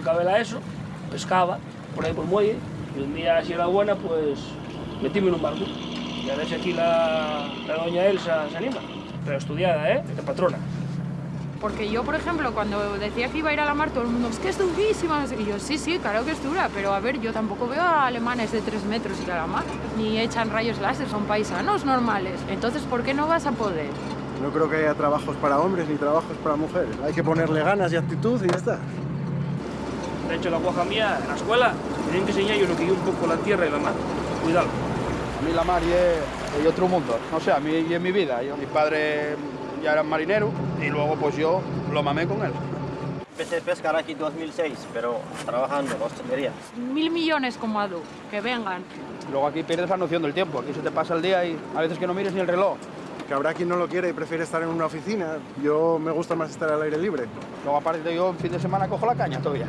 Acabé la ESO, pescaba por ahí por el muelle, y un día, si era buena, pues metíme en un barco. Y a ver si aquí la, la doña Elsa se anima. Pero estudiada, ¿eh? De patrona. Porque yo, por ejemplo, cuando decía que iba a ir a la mar, todo el mundo, es que es durísima. Y yo, sí, sí, claro que es dura, pero a ver, yo tampoco veo a alemanes de tres metros ir a la mar, ni echan rayos láser, son paisanos normales. Entonces, ¿por qué no vas a poder? No creo que haya trabajos para hombres ni trabajos para mujeres. Hay que ponerle ganas y actitud y ya está. Hecho, la guaja mía, en la escuela, tienen que enseñar yo lo que yo un poco la tierra y la mar. Cuidado. A mí la mar es, otro mundo. No sé, a mí y en mi vida. Yo, mis padres ya eran marineros y luego pues yo lo mamé con él. Empecé a pescar aquí en 2006, pero trabajando en hostelería. Mil millones como Adu, que vengan. Luego aquí pierdes la noción del tiempo. Aquí se te pasa el día y a veces que no mires ni el reloj. Que habrá quien no lo quiere y prefiere estar en una oficina. Yo me gusta más estar al aire libre. Luego aparte yo en fin de semana cojo la caña todavía.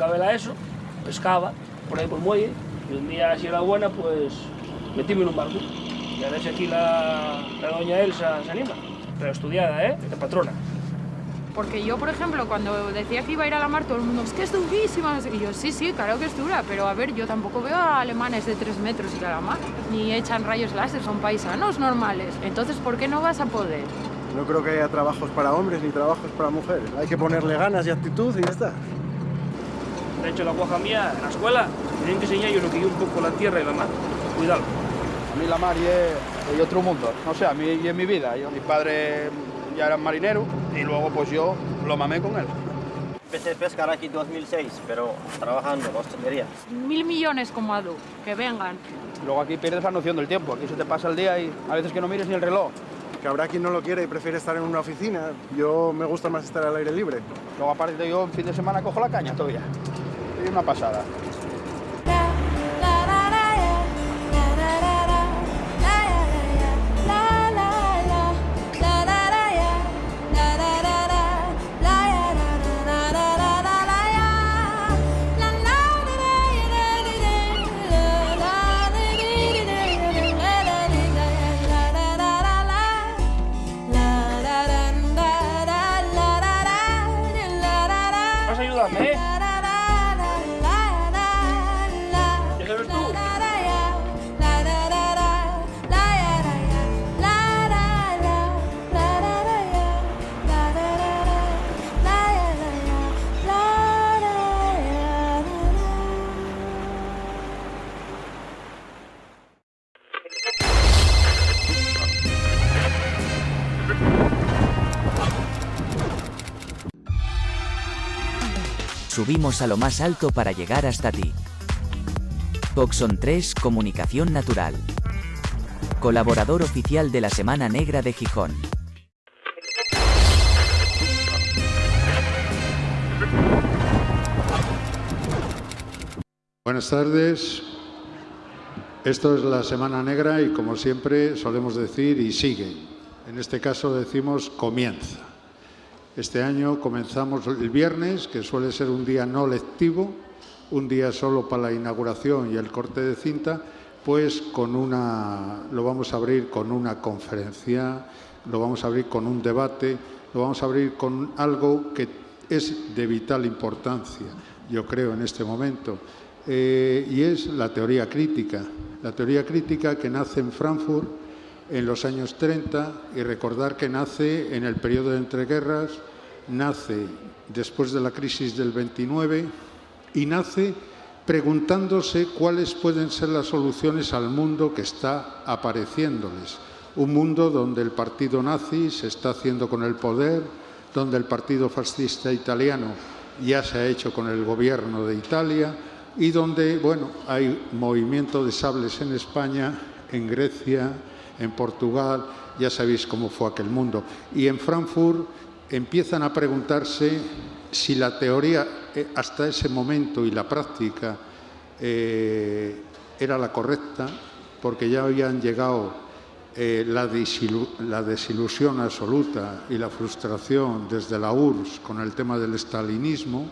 acabé la ESO, pescaba por ahí por el muelle, y un día, si era buena, pues metíme en un barco. Y a ver si aquí la, la doña Elsa se anima. Pero estudiada, ¿eh? De patrona. Porque yo, por ejemplo, cuando decía que iba a ir a la mar, todo el mundo, es que es durísima. Y yo, sí, sí, claro que es dura, pero a ver, yo tampoco veo a alemanes de tres metros ir a la mar, ni echan rayos láser, son paisanos normales. Entonces, ¿por qué no vas a poder? No creo que haya trabajos para hombres ni trabajos para mujeres. Hay que ponerle ganas y actitud y ya está. Hecho, la guaja mía, en la escuela, tienen que enseñar yo lo que yo un poco la tierra y la mar. Cuidado. A mí la mar es, es otro mundo. No sé, a mí y en mi vida. Yo, mis padres ya eran marineros y luego pues yo lo mamé con él. Empecé a pescar aquí en 2006, pero trabajando en hostelería. Mil millones como Adu, que vengan. Luego aquí pierdes la noción del tiempo. Aquí se te pasa el día y a veces que no mires ni el reloj. Que habrá quien no lo quiere y prefiere estar en una oficina. Yo me gusta más estar al aire libre. Luego aparte yo en fin de semana cojo la caña todavía. Una pasada. Subimos a lo más alto para llegar hasta ti. Coxon 3 Comunicación Natural. Colaborador oficial de la Semana Negra de Gijón. Buenas tardes. Esto es la Semana Negra y como siempre solemos decir y sigue. En este caso decimos comienza. Este año comenzamos el viernes, que suele ser un día no lectivo, un día solo para la inauguración y el corte de cinta, pues con una, lo vamos a abrir con una conferencia, lo vamos a abrir con un debate, lo vamos a abrir con algo que es de vital importancia, yo creo, en este momento, eh, y es la teoría crítica. La teoría crítica que nace en Frankfurt en los años 30 y recordar que nace en el periodo de entreguerras, nace después de la crisis del 29 y nace preguntándose cuáles pueden ser las soluciones al mundo que está apareciéndoles. Un mundo donde el partido nazi se está haciendo con el poder, donde el partido fascista italiano ya se ha hecho con el gobierno de Italia y donde, bueno, hay movimiento de sables en España, en Grecia, en Portugal, ya sabéis cómo fue aquel mundo. Y en Frankfurt empiezan a preguntarse si la teoría eh, hasta ese momento y la práctica eh, era la correcta, porque ya habían llegado eh, la, la, desilusión absoluta y la frustración desde la URSS con el tema del estalinismo.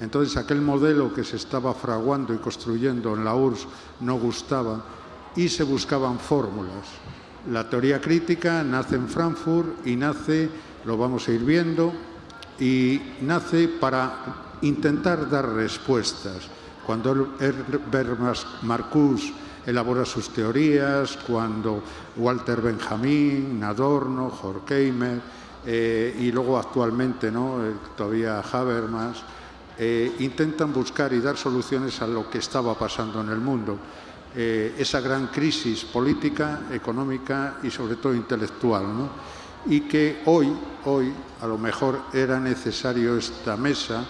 Entonces aquel modelo que se estaba fraguando y construyendo en la URSS no gustaba y se buscaban fórmulas. La teoría crítica nace en Frankfurt y nace, lo vamos a ir viendo, y nace para intentar dar respuestas. Cuando Herbert Marcuse elabora sus teorías, cuando Walter Benjamin, Adorno, Horkheimer eh, y luego actualmente ¿no? Eh, todavía Habermas, eh, intentan buscar y dar soluciones a lo que estaba pasando en el mundo. Esa gran crisis política, económica y sobre todo intelectual. ¿no? y que hoy, hoy a lo mejor era necesario esta mesa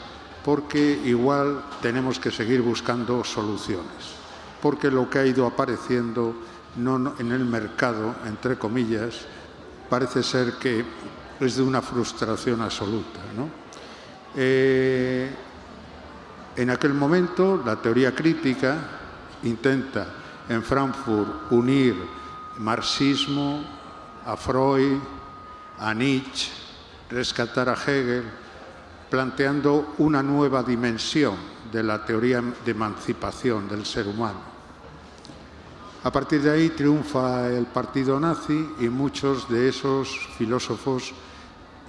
porque igual tenemos que seguir buscando soluciones, porque lo que ha ido apareciendo no, en el mercado, entre comillas, parece ser que es de una frustración absoluta. Eh, en aquel momento, la teoría crítica intenta en Frankfurt unir marxismo a Freud, a Nietzsche, rescatar a Hegel, planteando una nueva dimensión de la teoría de emancipación del ser humano. A partir de ahí triunfa el partido nazi y muchos de esos filósofos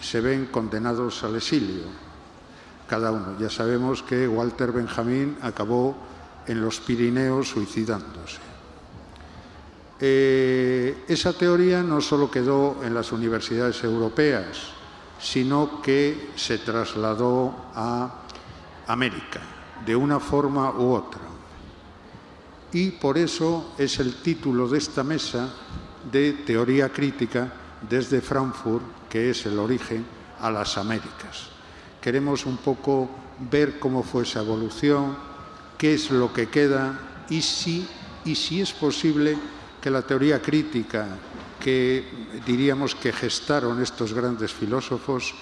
se ven condenados al exilio, cada uno. Ya sabemos que Walter Benjamin acabó en los Pirineos suicidándose. Eh, esa teoría no solo quedó en las universidades europeas, sino que se trasladó a América, de una forma u otra. Y por eso es el título de esta mesa de Teoría Crítica desde Frankfurt, que es el origen a las Américas. Queremos un poco ver cómo fue esa evolución, qué es lo que queda y si, y si es posible que la teoría crítica que diríamos que gestaron estos grandes filósofos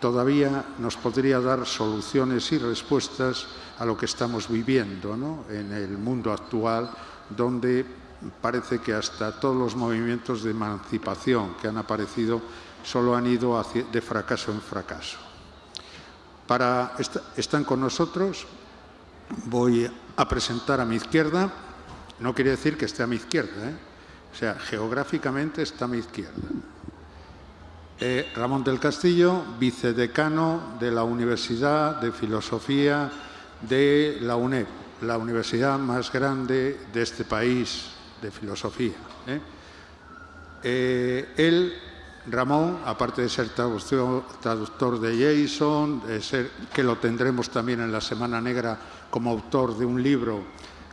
todavía nos podría dar soluciones y respuestas a lo que estamos viviendo en el mundo actual, donde parece que hasta todos los movimientos de emancipación que han aparecido solo han ido de fracaso en fracaso. Para, están con nosotros, voy a presentar a mi izquierda no quiere decir que esté a mi izquierda, ¿eh? o sea, geográficamente está a mi izquierda. Eh, Ramón del Castillo, vicedecano de la Universidad de Filosofía de la UNED, la universidad más grande de este país de filosofía. ¿eh? él, Ramón, aparte de ser traductor, de Jason, de ser, que lo tendremos también en la Semana Negra como autor de un libro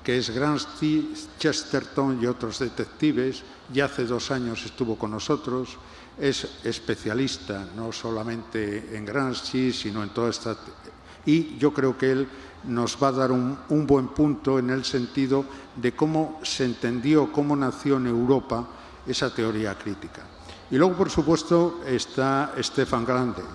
que es Grancy, Chesterton y otros detectives. Ya hace dos años estuvo con nosotros. Es especialista no solamente en Gramsci, sino en toda esta... Y yo creo que él nos va a dar un, un buen punto en el sentido de cómo se entendió, cómo nació en Europa esa teoría crítica. Y luego, por supuesto, está Stefan Grandes.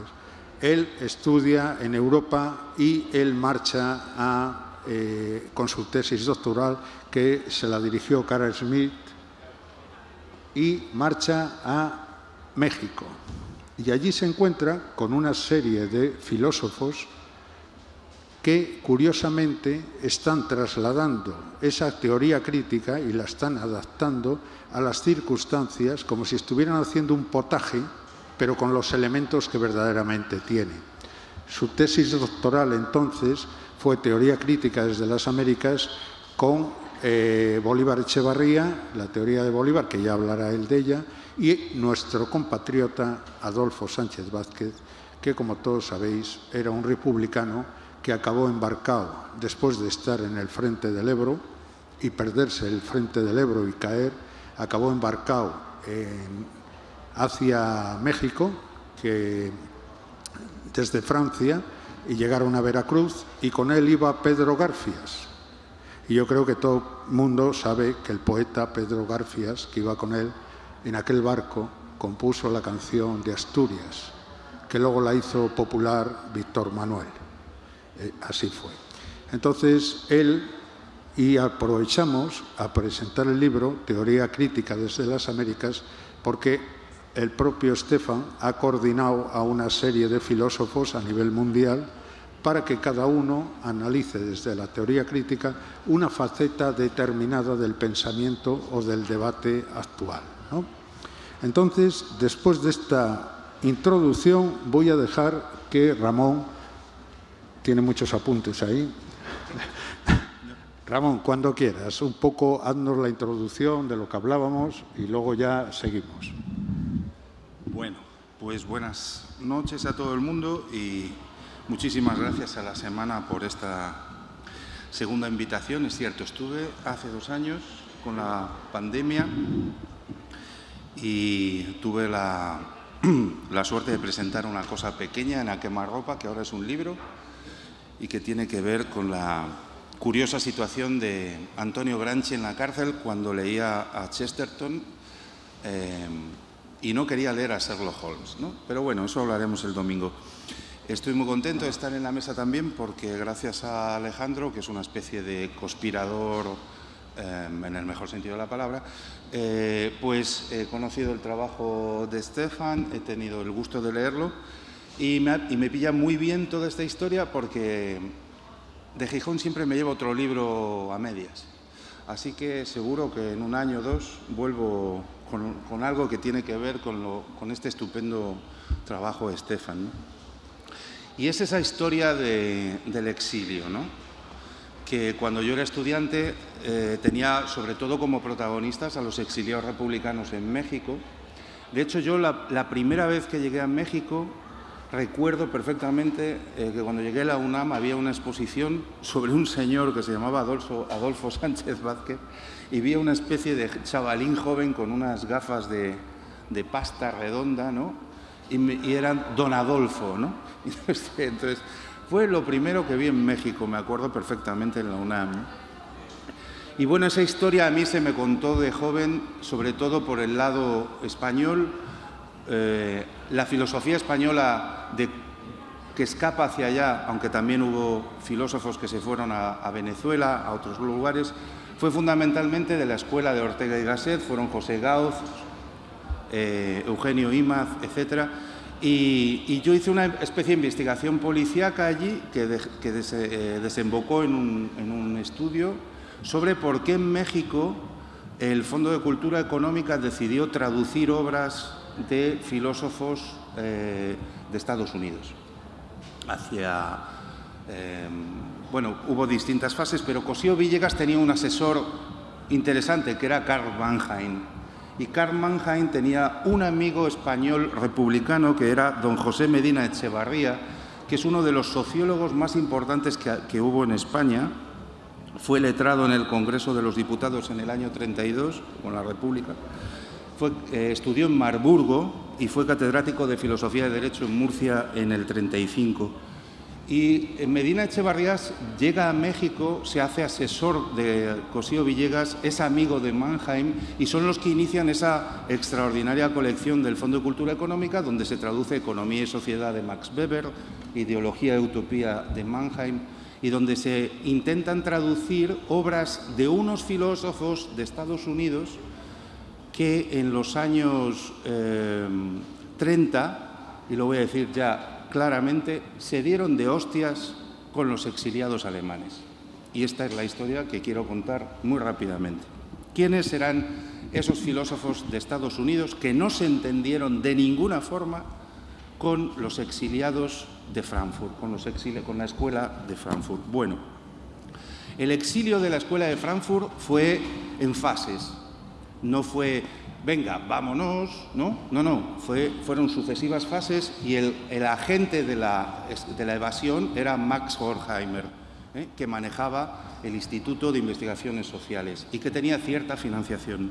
Él estudia en Europa y él marcha a eh, con su tesis doctoral que se la dirigió Carl Smith y marcha a México. Y allí se encuentra con una serie de filósofos que curiosamente están trasladando esa teoría crítica y la están adaptando a las circunstancias como si estuvieran haciendo un potaje, pero con los elementos que verdaderamente tiene. Su tesis doctoral entonces fue teoría crítica desde las Américas con eh, Bolívar Echevarría, la teoría de Bolívar, que ya hablará él de ella, y nuestro compatriota Adolfo Sánchez Vázquez, que como todos sabéis era un republicano que acabó embarcado después de estar en el frente del Ebro y perderse el frente del Ebro y caer, acabó embarcado hacia México, que desde Francia, y llegaron a Veracruz, y con él iba Pedro Garfias. Y yo creo que todo el mundo sabe que el poeta Pedro Garfias, que iba con él en aquel barco, compuso la canción de Asturias, que luego la hizo popular Víctor Manuel. Eh, así fue. Entonces, él, y aprovechamos a presentar el libro, Teoría Crítica desde las Américas, porque el propio Stefan ha coordinado a una serie de filósofos a nivel mundial para que cada uno analice desde la teoría crítica una faceta determinada del pensamiento o del debate actual. Entonces, después de esta introducción, voy a dejar que Ramón tiene muchos apuntes ahí. Ramón, cuando quieras, un poco haznos la introducción de lo que hablábamos y luego ya seguimos. Bueno, pues buenas noches a todo el mundo y muchísimas gracias a la semana por esta segunda invitación. Es cierto, estuve hace dos años con la pandemia y tuve la, la suerte de presentar una cosa pequeña en a quemarropa, que ahora es un libro, y que tiene que ver con la curiosa situación de Antonio Granchi en la cárcel cuando leía a Chesterton eh, y no quería leer a Sherlock Holmes. ¿no? Pero bueno, eso hablaremos el domingo. Estoy muy contento de estar en la mesa también porque gracias a Alejandro, que es una especie de conspirador eh, en el mejor sentido de la palabra, eh, pues he conocido el trabajo de Stefan, he tenido el gusto de leerlo y me, pilla muy bien toda esta historia porque de Gijón siempre me llevo otro libro a medias. Así que seguro que en un año o dos vuelvo con, algo que tiene que ver con, este estupendo trabajo de Estefan. Y es esa historia del exilio, ¿no? que cuando yo era estudiante eh, tenía sobre todo como protagonistas a los exiliados republicanos en México. De hecho, yo la primera vez que llegué a México Recuerdo perfectamente eh, que cuando llegué a la UNAM había una exposición sobre un señor que se llamaba Adolfo, Adolfo Sánchez Vázquez y vi una especie de chavalín joven con unas gafas de, pasta redonda, ¿no? Y, eran Don Adolfo, ¿no? Entonces, fue lo primero que vi en México, me acuerdo perfectamente en la UNAM. Y bueno, esa historia a mí se me contó de joven, sobre todo por el lado español, eh, la filosofía española de, que escapa hacia allá, aunque también hubo filósofos que se fueron a, Venezuela, a otros lugares, fue fundamentalmente de la escuela de Ortega y Gasset, fueron José Gauz, eh, Eugenio Imaz, etc. Y, yo hice una especie de investigación policíaca allí que, eh, desembocó en un, en un estudio sobre por qué en México el Fondo de Cultura Económica decidió traducir obras de filósofos eh, de Estados Unidos. Hacia, em, bueno, hubo distintas fases, pero Cosío Villegas tenía un asesor interesante que era Karl Mannheim. Y Karl Mannheim tenía un amigo español republicano que era don José Medina Echevarría, que es uno de los sociólogos más importantes que, que hubo en España. Fue letrado en el Congreso de los Diputados en el año 32, con la República eh, estudió en Marburgo y fue catedrático de Filosofía de Derecho en Murcia en el 35. Y Medina Echevarrías llega a México, se hace asesor de Cosío Villegas, es amigo de Mannheim y son los que inician esa extraordinaria colección del Fondo de Cultura Económica donde se traduce Economía y Sociedad de Max Weber, Ideología y Utopía de Mannheim y donde se intentan traducir obras de unos filósofos de Estados Unidos que en los años 30, eh, y lo voy a decir ya claramente, se dieron de hostias con los exiliados alemanes. Y esta es la historia que quiero contar muy rápidamente. ¿Quiénes eran esos filósofos de Estados Unidos que no se entendieron de ninguna forma con los exiliados de Frankfurt, con la escuela de Frankfurt? Bueno, el exilio de la escuela de Frankfurt fue en fases. No fue, venga, vámonos, no, no, no, fue, fueron sucesivas fases y el, agente de la, evasión era Max Horkheimer ¿eh? que manejaba el Instituto de Investigaciones Sociales y que tenía cierta financiación.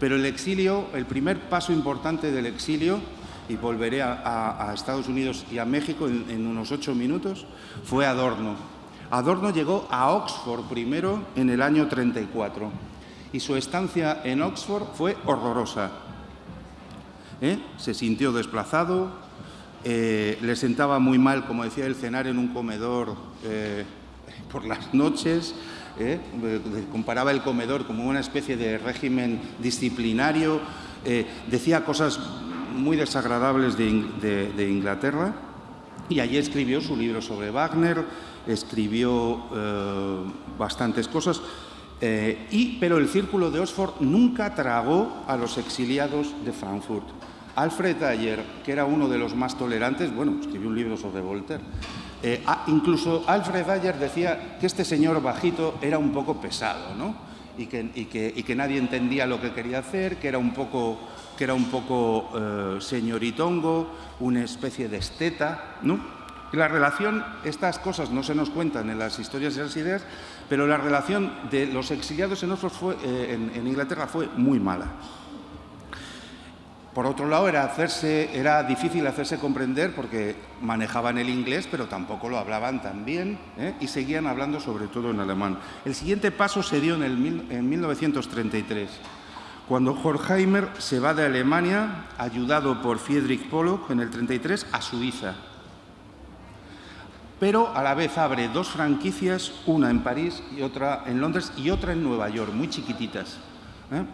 Pero el exilio, el primer paso importante del exilio, y volveré a, Estados Unidos y a México en, unos ocho minutos, fue Adorno. Adorno llegó a Oxford primero en el año 34 y su estancia en Oxford fue horrorosa. ¿Eh? Se sintió desplazado, eh, le sentaba muy mal, como decía él, cenar en un comedor por las noches, ¿eh? comparaba el comedor como una especie de régimen disciplinario, eh, decía cosas muy desagradables de, Inglaterra y allí escribió su libro sobre Wagner, escribió eh, bastantes cosas, y, pero el círculo de Oxford nunca tragó a los exiliados de Frankfurt. Alfred Ayer, que era uno de los más tolerantes, bueno, escribió un libro sobre Voltaire, eh, incluso Alfred Ayer decía que este señor bajito era un poco pesado, ¿no? Y que, nadie entendía lo que quería hacer, que era un poco, que era un poco eh, señoritongo, una especie de esteta, ¿no? la relación, estas cosas no se nos cuentan en las historias y las ideas, pero la relación de los exiliados en, eh, en Inglaterra fue muy mala. Por otro lado, era, hacerse, era difícil hacerse comprender porque manejaban el inglés, pero tampoco lo hablaban tan bien ¿eh? y seguían hablando sobre todo en alemán. El siguiente paso se dio en 1933, cuando Horkheimer se va de Alemania, ayudado por Friedrich Pollock en el 33, a Suiza. Pero a la vez abre dos franquicias, una en París y otra en Londres y otra en Nueva York, muy chiquititas. ¿eh?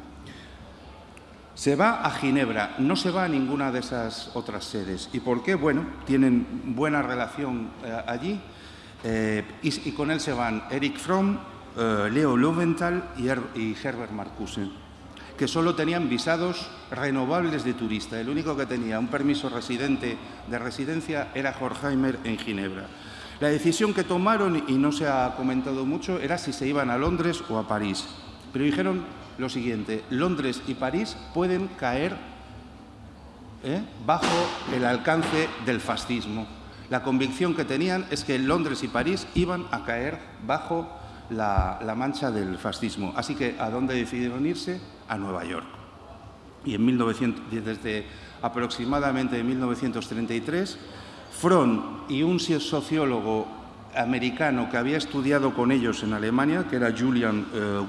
Se va a Ginebra, no se va a ninguna de esas otras sedes. ¿Y por qué? Bueno, tienen buena relación eh, allí eh, y, con él se van Eric Fromm, eh, Leo Lowenthal y, Herbert Marcuse, que solo tenían visados renovables de turista. El único que tenía un permiso residente de residencia era Horkheimer en Ginebra. La decisión que tomaron, y no se ha comentado mucho, era si se iban a Londres o a París. Pero dijeron lo siguiente, Londres y París pueden caer ¿eh? bajo el alcance del fascismo. La convicción que tenían es que Londres y París iban a caer bajo la, mancha del fascismo. Así que, ¿a dónde decidieron irse? A Nueva York. Y en 1900, desde aproximadamente 1933, Fromm y un sociólogo americano que había estudiado con ellos en Alemania, que era Julian eh,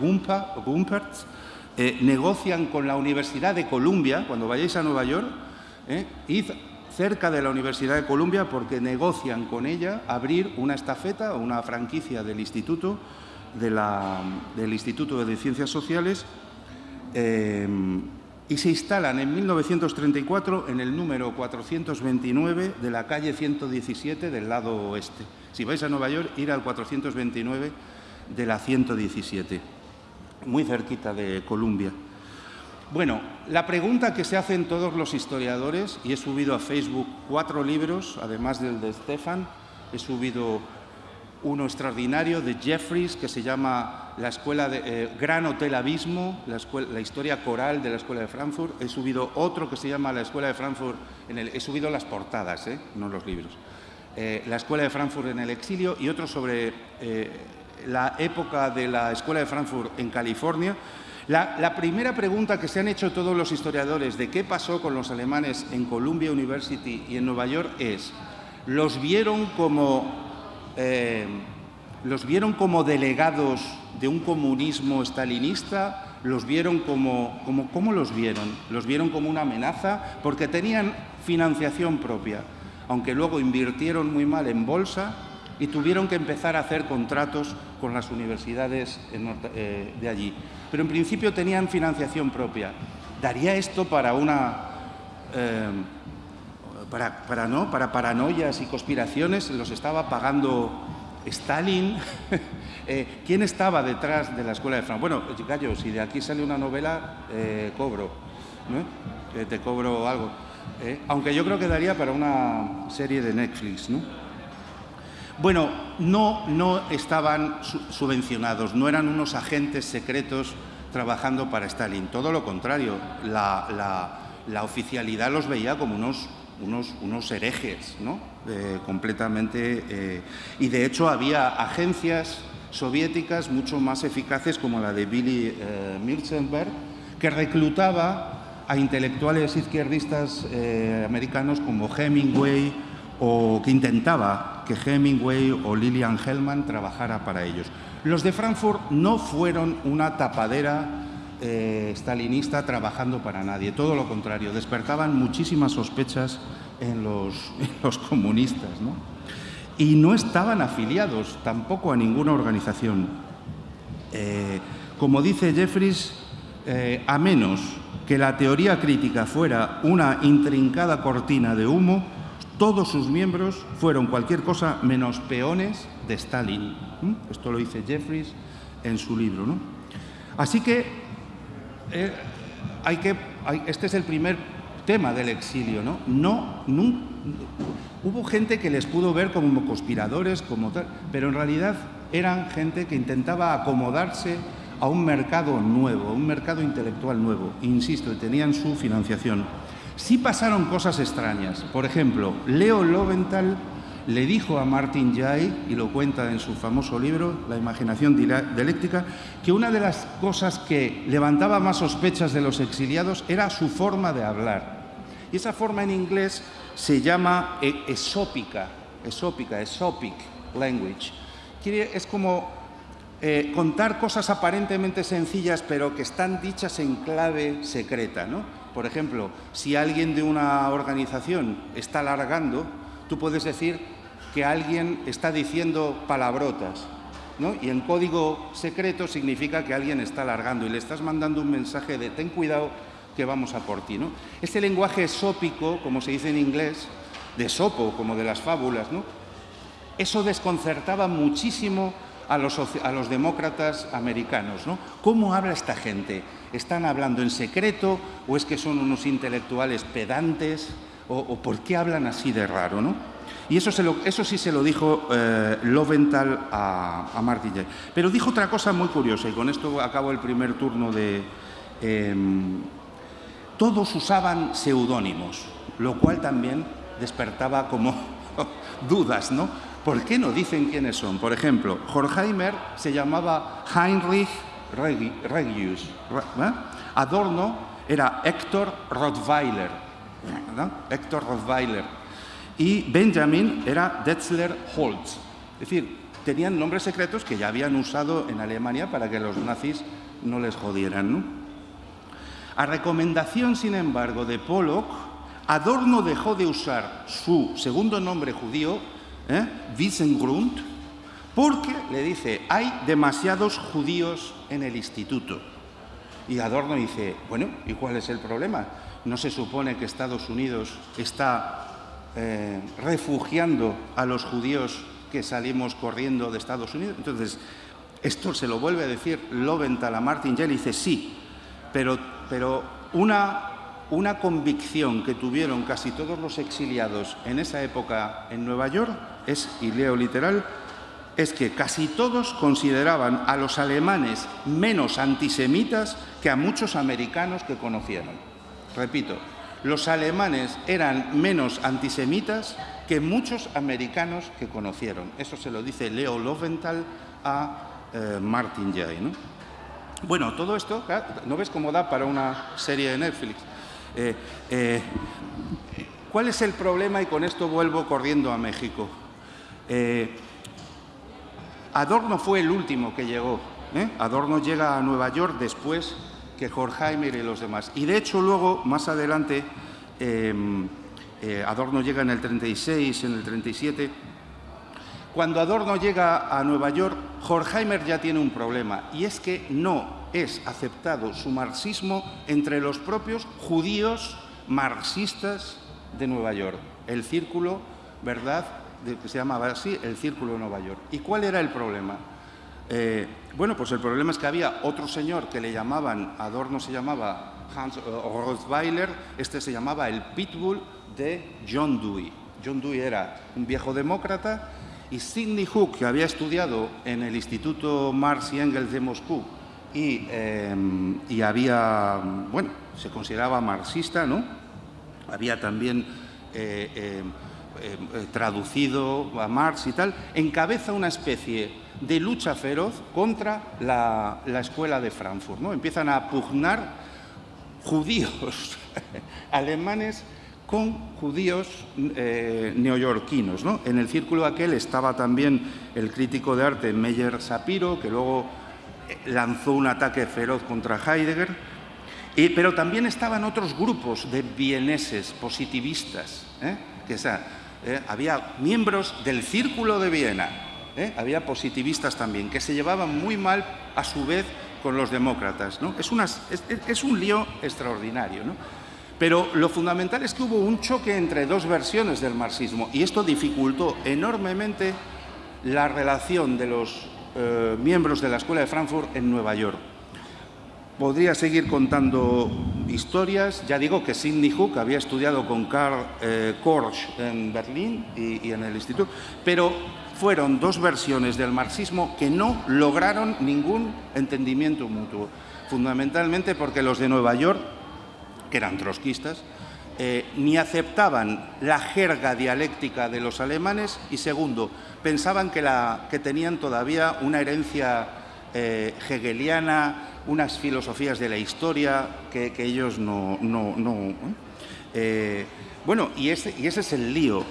eh, negocian con la Universidad de Columbia, cuando vayáis a Nueva York, eh, id cerca de la Universidad de Columbia porque negocian con ella abrir una estafeta o una franquicia del Instituto, del Instituto de Ciencias Sociales y se instalan en 1934 en el número 429 de la calle 117 del lado oeste. Si vais a Nueva York, ir al 429 de la 117, muy cerquita de Columbia. Bueno, la pregunta que se hacen todos los historiadores, y he subido a Facebook cuatro libros, además del de Stefan, he subido uno extraordinario de Jeffries que se llama la escuela de, eh, Gran Hotel Abismo, la, historia coral de la Escuela de Frankfurt. He subido otro que se llama la Escuela de Frankfurt, en el, he subido las portadas, eh, no los libros. Eh, la Escuela de Frankfurt en el exilio y otro sobre la época de la Escuela de Frankfurt en California. la, primera pregunta que se han hecho todos los historiadores de qué pasó con los alemanes en Columbia University y en Nueva York es, ¿los vieron como eh, los vieron como delegados de un comunismo estalinista, los vieron como, como, ¿cómo los vieron? Los vieron como una amenaza porque tenían financiación propia, aunque luego invirtieron muy mal en bolsa y tuvieron que empezar a hacer contratos con las universidades eh, de allí. Pero en principio tenían financiación propia. ¿Daría esto para una... Eh, para, ¿no? para paranoias y conspiraciones los estaba pagando Stalin, eh, ¿quién estaba detrás de la escuela de Frankfurt? Bueno, Gallo, si de aquí sale una novela, eh, cobro, ¿no? te cobro algo. ¿eh? aunque yo creo que daría para una serie de Netflix, ¿no? Bueno, no, no estaban subvencionados, no eran unos agentes secretos trabajando para Stalin, todo lo contrario, la, oficialidad los veía como unos, unos, unos herejes, ¿no? Eh, completamente. Eh, y de hecho había agencias soviéticas mucho más eficaces como la de Billy eh, que reclutaba a intelectuales izquierdistas americanos como Hemingway o que intentaba que Hemingway o Lillian Hellman trabajara para ellos. Los de Frankfurt no fueron una tapadera eh, stalinista trabajando para nadie, todo lo contrario, despertaban muchísimas sospechas en los, comunistas. Y no estaban afiliados tampoco a ninguna organización. Eh, como dice Jeffries, eh, a menos que la teoría crítica fuera una intrincada cortina de humo, todos sus miembros fueron cualquier cosa menos peones de Stalin. Esto lo dice Jeffries en su libro. Así que, eh, hay que este es el primer tema del exilio. ¿no? No, hubo gente que les pudo ver como conspiradores, como tal, pero en realidad eran gente que intentaba acomodarse a un mercado nuevo, a un mercado intelectual nuevo. Insisto, tenían su financiación. Sí pasaron cosas extrañas. Por ejemplo, Leo Loventhal le dijo a Martin Jay, y lo cuenta en su famoso libro, La imaginación dialéctica, que una de las cosas que levantaba más sospechas de los exiliados era su forma de hablar. Y esa forma en inglés se llama e-, esópica, esópica, esopic language. es como eh, contar cosas aparentemente sencillas, pero que están dichas en clave secreta, ¿no? Por ejemplo, si alguien de una organización está alargando, tú puedes decir que alguien está diciendo palabrotas, ¿no? Y en código secreto significa que alguien está alargando y le estás mandando un mensaje de ten cuidado que vamos a por ti, ¿no? Este lenguaje esópico, como se dice en inglés, de sopo, como de las fábulas, ¿no? Eso desconcertaba muchísimo a los, a los demócratas americanos, ¿no? ¿Cómo habla esta gente? ¿Están hablando en secreto o es que son unos intelectuales pedantes? ¿O, por qué hablan así de raro? ¿no? Y eso, eso sí se lo dijo eh, Loventhal a, a Martin. Pero dijo otra cosa muy curiosa, y con esto acabo el primer turno de... Em, todos usaban seudónimos, lo cual también despertaba como dudas, ¿no? ¿Por qué no dicen quiénes son? Por ejemplo, Horkheimer se llamaba Heinrich Regius. ¿eh? Adorno era Héctor Rottweiler. Héctor Rottweiler. Y Benjamin era Detzler Holtz. Es decir, tenían nombres secretos que ya habían usado en Alemania para que los nazis no les jodieran. A recomendación, sin embargo, de Pollock, Adorno dejó de usar su segundo nombre judío, ¿eh? Wiesengrund, porque, le dice, hay demasiados judíos en el instituto. Y Adorno dice, bueno, ¿y cuál es el problema? ¿No se supone que Estados Unidos está eh, refugiando a los judíos que salimos corriendo de Estados Unidos? Entonces, esto se lo vuelve a decir Loventhal a Martin Yell y dice, sí, pero, pero una, una convicción que tuvieron casi todos los exiliados en esa época en Nueva York es, y leo literal, es que casi todos consideraban a los alemanes menos antisemitas que a muchos americanos que conocieron. Repito, los alemanes eran menos antisemitas que muchos americanos que conocieron. Eso se lo dice Leo Loventhal a eh, Martin Jay. Bueno, todo esto, ¿no ves cómo da para una serie de Netflix? Eh, eh, ¿Cuál es el problema? Y con esto vuelvo corriendo a México. Adorno fue el último que llegó. Adorno llega a Nueva York después que Horkheimer y los demás. Y de hecho luego, más adelante, em, eh, Adorno llega en el 36, en el 37. Cuando Adorno llega a Nueva York, Horkheimer ya tiene un problema, y es que no es aceptado su marxismo entre los propios judíos marxistas de Nueva York. El círculo, ¿verdad?, que se llamaba así el Círculo de Nueva York. ¿Y cuál era el problema? Eh, bueno, pues el problema es que había otro señor que le llamaban, Adorno se llamaba Hans Rothweiler, este se llamaba el Pitbull de John Dewey. John Dewey era un viejo demócrata y Sidney Hook, que había estudiado en el Instituto Marx y Engels de Moscú y, em, había, bueno, se consideraba marxista, ¿no? Había también eh, em, traducido a Marx y tal, encabeza una especie de lucha feroz contra la, la escuela de Frankfurt. ¿no? Empiezan a pugnar judíos alemanes con judíos eh, neoyorquinos. ¿no? En el círculo aquel estaba también el crítico de arte Meyer Sapiro, que luego eh, lanzó un ataque feroz contra Heidegger, y, pero también estaban otros grupos de vieneses positivistas, ¿eh? que había miembros del círculo de Viena, había positivistas también, que se llevaban muy mal a su vez con los demócratas. ¿no? Es, es, es un lío extraordinario. ¿no? Pero lo fundamental es que hubo un choque entre dos versiones del marxismo y esto dificultó enormemente la relación de los eh, miembros de la Escuela de Frankfurt en Nueva York. Podría seguir contando historias. Ya digo que Sidney Hook había estudiado con Karl eh, Korsch en Berlín y, y en el instituto, pero fueron dos versiones del marxismo que no lograron ningún entendimiento mutuo, fundamentalmente porque los de Nueva York que eran trotskistas, eh, ni aceptaban la jerga dialéctica de los alemanes y segundo, pensaban que, tenían todavía una herencia eh, hegeliana, unas filosofías de la historia que, ellos no... no, no eh, bueno, y ese, y ese es el lío.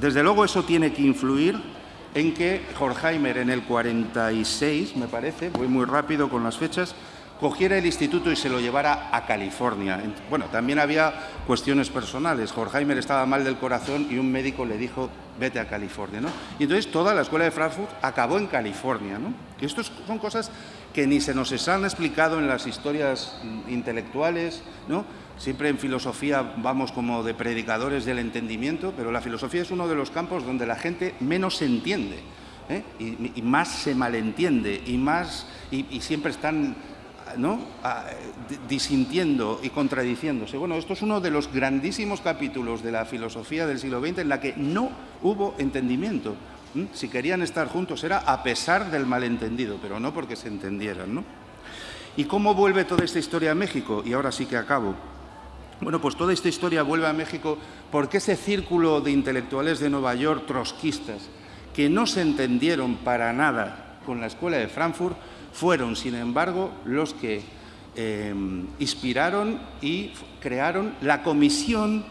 Desde luego eso tiene que influir en que Horkheimer en el 46, me parece, voy muy rápido con las fechas, cogiera el instituto y se lo llevara a California. Bueno, también había cuestiones personales. Horkheimer estaba mal del corazón y un médico le dijo, vete a California. ¿no? Y entonces toda la escuela de Frankfurt acabó en California. ¿no? Y estas son cosas que ni se nos han explicado en las historias intelectuales, ¿no? Siempre en filosofía vamos como de predicadores del entendimiento, pero la filosofía es uno de los campos donde la gente menos se entiende ¿eh? y, más se malentiende y, más, y siempre están ¿no? disintiendo y contradiciéndose. Bueno, esto es uno de los grandísimos capítulos de la filosofía del siglo XX en la que no hubo entendimiento. Si querían estar juntos era a pesar del malentendido, pero no porque se entendieran. ¿no? ¿Y cómo vuelve toda esta historia a México? Y ahora sí que acabo. Bueno, pues toda esta historia vuelve a México porque ese círculo de intelectuales de Nueva York, trotskistas, que no se entendieron para nada con la escuela de Frankfurt, fueron, sin embargo, los que eh, inspiraron y crearon la comisión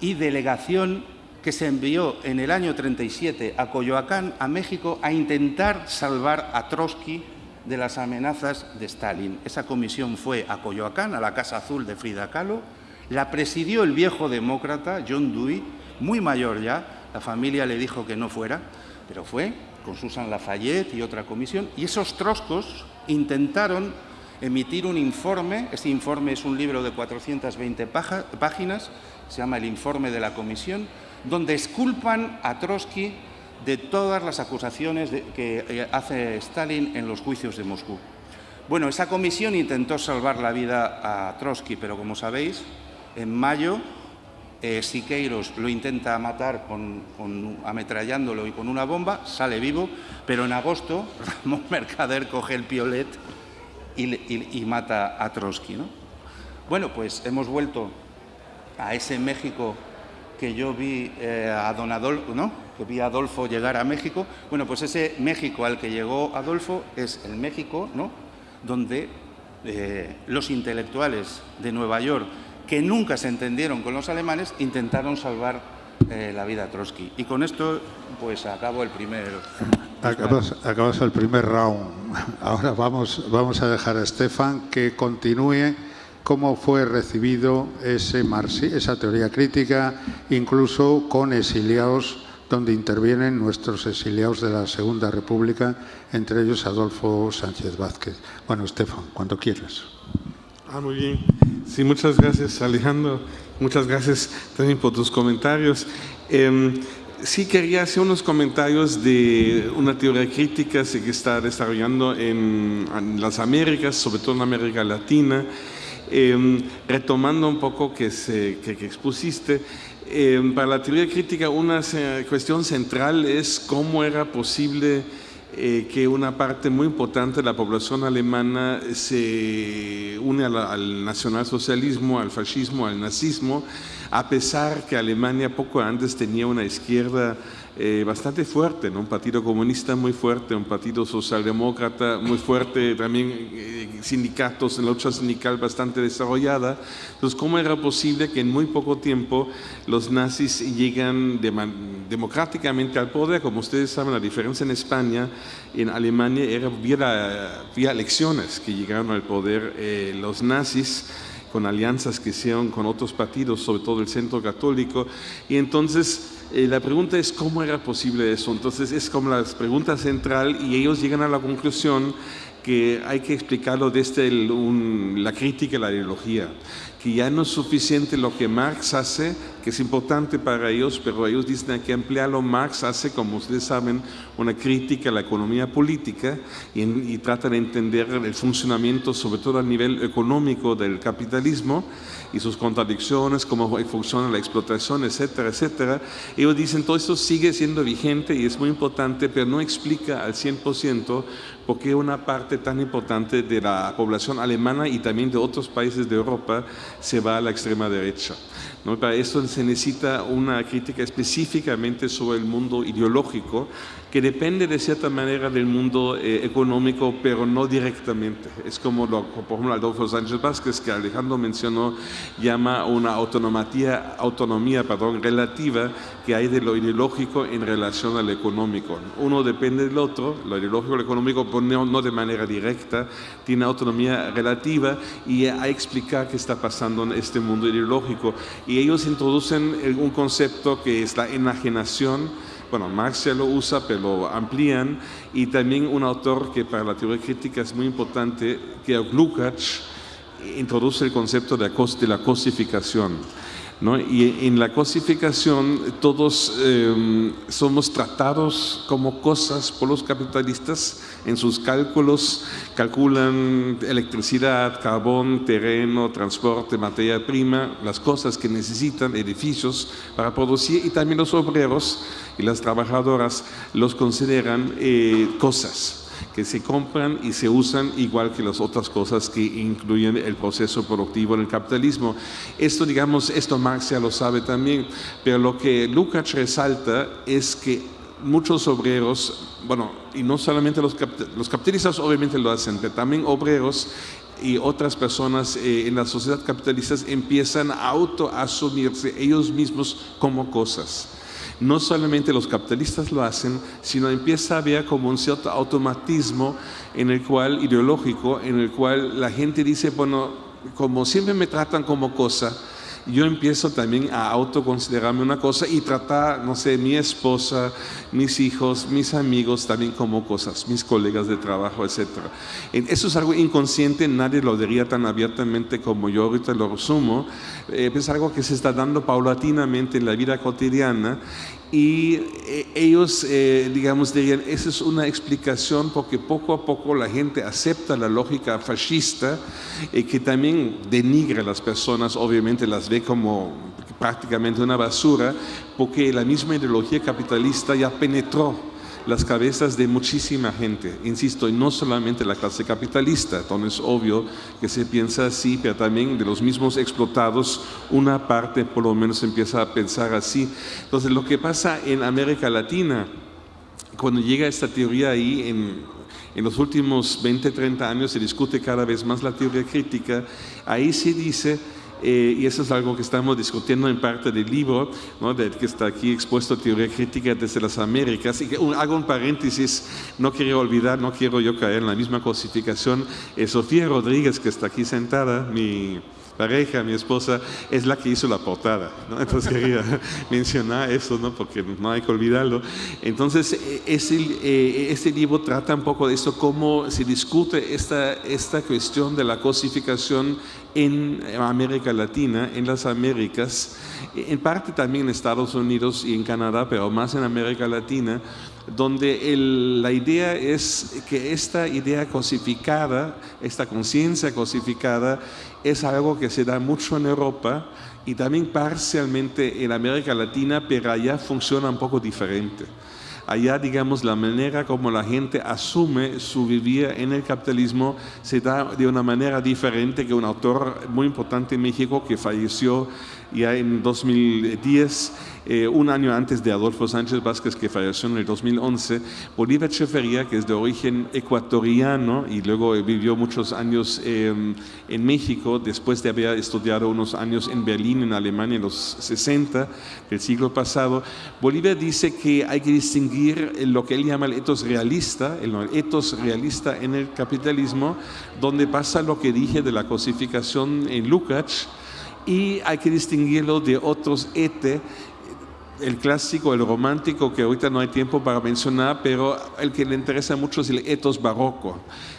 y delegación que se envió en el año 37 a Coyoacán, a México, a intentar salvar a Trotsky de las amenazas de Stalin. Esa comisión fue a Coyoacán, a la Casa Azul de Frida Kahlo, la presidió el viejo demócrata John Dewey, muy mayor ya, la familia le dijo que no fuera, pero fue, con Susan Lafayette y otra comisión, y esos troscos intentaron emitir un informe, este informe es un libro de 420 páginas, se llama el informe de la comisión, donde esculpan a Trotsky de todas las acusaciones que eh, hace Stalin en los juicios de Moscú. Bueno, esa comisión intentó salvar la vida a Trotsky, pero como sabéis, en mayo eh, Siqueiros lo intenta matar con, ametrallándolo y con una bomba, sale vivo, pero en agosto Ramón Mercader coge el piolet y, mata a Trotsky. ¿no? Bueno, pues hemos vuelto a ese México que yo vi eh, a Don Adolfo, ¿no? que vi a Adolfo llegar a México. Bueno, pues ese México al que llegó Adolfo es el México ¿no? donde eh, los intelectuales de Nueva York que nunca se entendieron con los alemanes, intentaron salvar eh, la vida a Trotsky. Y con esto, pues acabo el primer... Acabas, el primer round. Ahora vamos, vamos a dejar a Stefan que continúe cómo fue recibido ese esa teoría crítica, incluso con exiliados donde intervienen nuestros exiliados de la Segunda República, entre ellos Adolfo Sánchez Vázquez. Bueno, Estefan, cuando quieras. Ah, muy bien. Sí, muchas gracias Alejandro. Muchas gracias también por tus comentarios. Em, sí quería hacer unos comentarios de una teoría crítica que está desarrollando en, las Américas, sobre todo en América Latina, em, retomando un poco que, se, que, expusiste. Em, para la teoría crítica una cuestión central es cómo era posible eh, que una parte muy importante de la población alemana se une al nacionalsocialismo, al fascismo, al nazismo, a pesar que Alemania poco antes tenía una izquierda eh, bastante fuerte, un partido comunista muy fuerte, un partido socialdemócrata muy fuerte, también eh, sindicatos, en lucha sindical bastante desarrollada. Entonces, ¿cómo era posible que en muy poco tiempo los nazis llegan democráticamente al poder? Como ustedes saben, la diferencia en España, en Alemania, era vía elecciones que llegaron al poder eh, los nazis con alianzas que hicieron con otros partidos, sobre todo el centro católico, y entonces eh, la pregunta es cómo era posible eso. Entonces es como la pregunta central y ellos llegan a la conclusión que hay que explicarlo desde la crítica y la ideología que ya no es suficiente lo que Marx hace, que es importante para ellos, pero ellos dicen que emplearlo. Marx hace, como ustedes saben, una crítica a la economía política y, y trata de entender el funcionamiento, sobre todo a nivel económico, del capitalismo y sus contradicciones, cómo funciona la explotación, etcétera, etcétera. Ellos dicen todo esto sigue siendo vigente y es muy importante, pero no explica al 100% por qué una parte tan importante de la población alemana y también de otros países de Europa se va a la extrema derecha. ¿No? Para eso se necesita una crítica específicamente sobre el mundo ideológico que depende de cierta manera del mundo eh, económico, pero no directamente. Es como, lo, por ejemplo, Adolfo Sánchez Vázquez, que Alejandro mencionó, llama una autonomía, autonomía perdón, relativa que hay de lo ideológico en relación al económico. Uno depende del otro, lo ideológico y lo económico, pero no, de manera directa, tiene autonomía relativa y hay que explicar qué está pasando en este mundo ideológico. Y ellos introducen un concepto que es la enajenación, bueno, Marx ya lo usa, pero lo amplían, y también un autor que para la teoría crítica es muy importante, que es Lukács, introduce el concepto de la cosificación. Y en la cosificación todos em, somos tratados como cosas por los capitalistas. En sus cálculos, calculan electricidad, carbón, terreno, transporte, materia prima, las cosas que necesitan, edificios para producir y también los obreros y las trabajadoras los consideran eh, cosas que se compran y se usan igual que las otras cosas que incluyen el proceso productivo en el capitalismo. Esto, digamos, esto Marx ya lo sabe también, pero lo que Lukács resalta es que muchos obreros, bueno, y no solamente los, los capitalistas obviamente lo hacen, pero también obreros y otras personas eh, en la sociedad capitalista empiezan a autoasumirse ellos mismos como cosas no solamente los capitalistas lo hacen, sino empieza a haber como un cierto automatismo en el cual, ideológico, en el cual la gente dice, bueno, como siempre me tratan como cosa, yo empiezo también a autoconsiderarme una cosa y tratar, no sé, mi esposa, mis hijos, mis amigos también como cosas, mis colegas de trabajo, etc. Eso es algo inconsciente, nadie lo diría tan abiertamente como yo ahorita lo resumo, eh, es algo que se está dando paulatinamente en la vida cotidiana y eh, ellos, eh, digamos, dirían, esa es una explicación porque poco a poco la gente acepta la lógica fascista y que también denigra a las personas, obviamente las ve como prácticamente una basura, porque la misma ideología capitalista ya penetró las cabezas de muchísima gente, insisto, y no solamente la clase capitalista, entonces es obvio que se piensa así, pero también de los mismos explotados, una parte por lo menos empieza a pensar así. Entonces lo que pasa en América Latina, cuando llega esta teoría ahí en, en los últimos 20, 30 años se discute cada vez más la teoría crítica, ahí se dice eh, y eso es algo que estamos discutiendo en parte del libro, ¿no? que está aquí expuesto Teoría Crítica desde las Américas. Y que, hago un paréntesis, no quiero olvidar, no quiero yo caer en la misma cosificación. Eh, Sofía Rodríguez, que está aquí sentada, mi pareja, mi esposa, es la que hizo la portada. ¿no? Entonces quería mencionar eso, ¿no? porque no hay que olvidarlo. Entonces, ese, este libro trata un poco de esto, cómo se discute esta, esta cuestión de la cosificación en América Latina, en las Américas, en parte también en Estados Unidos y en Canadá, pero más en América Latina, donde la idea es que esta idea cosificada, esta conciencia cosificada, es algo que se da mucho en Europa y también parcialmente en América Latina, pero allá funciona un poco diferente. Allá, digamos, la manera como la gente asume su vivir en el capitalismo se da de una manera diferente que un autor muy importante en México que falleció ya en 2010, eh, un año antes de Adolfo Sánchez Vázquez, que falleció en el 2011, Bolívar Chefería, que es de origen ecuatoriano y luego vivió muchos años em, en México, después de haber estudiado unos años en Berlín, en Alemania, en los 60 del siglo pasado, Bolívar dice que hay que distinguir lo que él llama el etos realista, el etos realista en el capitalismo, donde pasa lo que dije de la cosificación en Lukács, y hay que distinguirlo de otros ete, el clásico, el romántico, que ahorita no hay tiempo para mencionar, pero el que le interesa mucho es el etos barroco.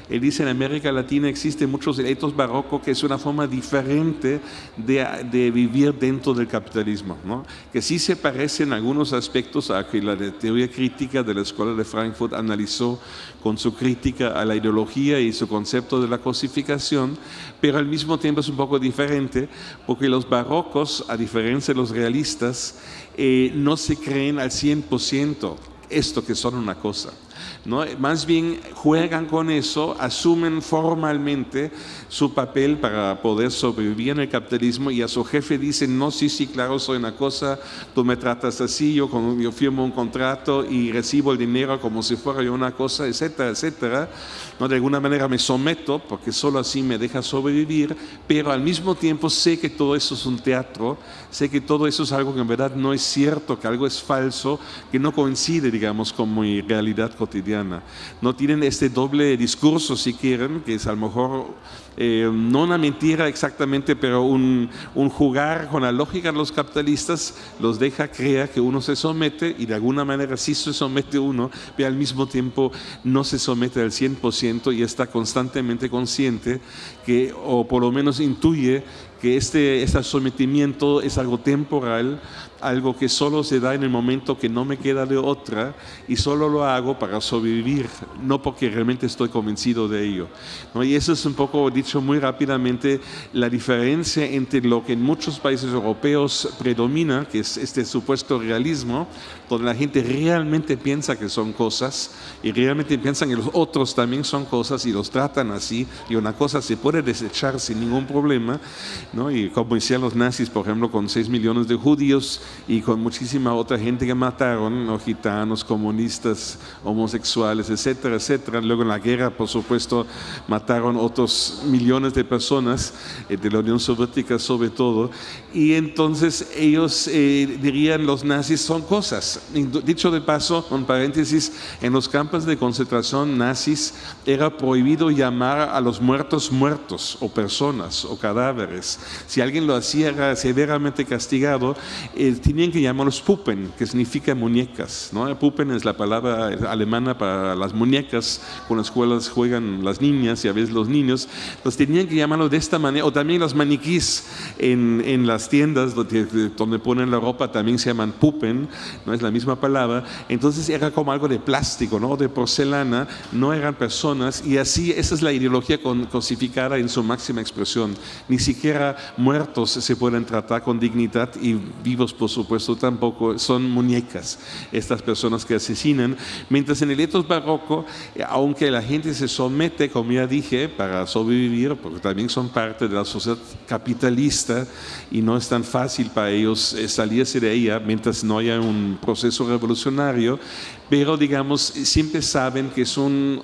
Él dice en América Latina existe muchos etos barrocos que es una forma diferente de, vivir dentro del capitalismo, ¿no? que sí se parece en algunos aspectos a que la teoría crítica de la Escuela de Frankfurt analizó con su crítica a la ideología y su concepto de la cosificación, pero al mismo tiempo es un poco diferente porque los barrocos, a diferencia de los realistas, eh, no se creen al 100% esto que son una cosa. ¿No? Más bien juegan con eso, asumen formalmente su papel para poder sobrevivir en el capitalismo y a su jefe dicen, no, sí, sí, claro, soy una cosa, tú me tratas así, yo, yo firmo un contrato y recibo el dinero como si fuera yo una cosa, etcétera, etcétera. ¿no? De alguna manera me someto porque solo así me deja sobrevivir, pero al mismo tiempo sé que todo eso es un teatro, sé que todo eso es algo que en verdad no es cierto, que algo es falso, que no coincide, digamos, con mi realidad cotidiana. No tienen este doble discurso, si quieren, que es a lo mejor eh, no una mentira exactamente, pero un, jugar con la lógica de los capitalistas los deja creer que uno se somete y de alguna manera sí se somete uno, pero al mismo tiempo no se somete al 100% y está constantemente consciente que, o por lo menos intuye que este, este sometimiento es algo temporal, algo que solo se da en el momento que no me queda de otra y solo lo hago para sobrevivir, no porque realmente estoy convencido de ello. Y eso es un poco, dicho muy rápidamente, la diferencia entre lo que en muchos países europeos predomina, que es este supuesto realismo, donde la gente realmente piensa que son cosas y realmente piensan que los otros también son cosas y los tratan así y una cosa se puede desechar sin ningún problema y como decían los nazis, por ejemplo, con 6 millones de judíos y con muchísima otra gente que mataron, gitanos, comunistas, homosexuales, etcétera, etcétera. Luego en la guerra, por supuesto, mataron otros millones de personas, eh, de la Unión Soviética sobre todo. Y entonces ellos eh, dirían, los nazis son cosas. Dicho de paso, un paréntesis, en los campos de concentración nazis era prohibido llamar a los muertos muertos o personas o cadáveres si alguien lo hacía severamente castigado, eh, tenían que llamarlos Puppen, que significa muñecas. ¿no? Puppen es la palabra alemana para las muñecas con las cuales juegan las niñas y a veces los niños. Los tenían que llamarlo de esta manera, o también los maniquís en, en las tiendas donde, donde, ponen la ropa también se llaman Puppen, no es la misma palabra. Entonces era como algo de plástico, ¿no? de porcelana, no eran personas, y así esa es la ideología cosificada en su máxima expresión. Ni siquiera muertos se pueden tratar con dignidad y vivos, por supuesto, tampoco. Son muñecas estas personas que asesinan. Mientras en el etos barroco, aunque la gente se somete, como ya dije, para sobrevivir, porque también son parte de la sociedad capitalista y no es tan fácil para ellos eh, salirse de ella mientras no haya un proceso revolucionario, pero digamos, siempre saben que es un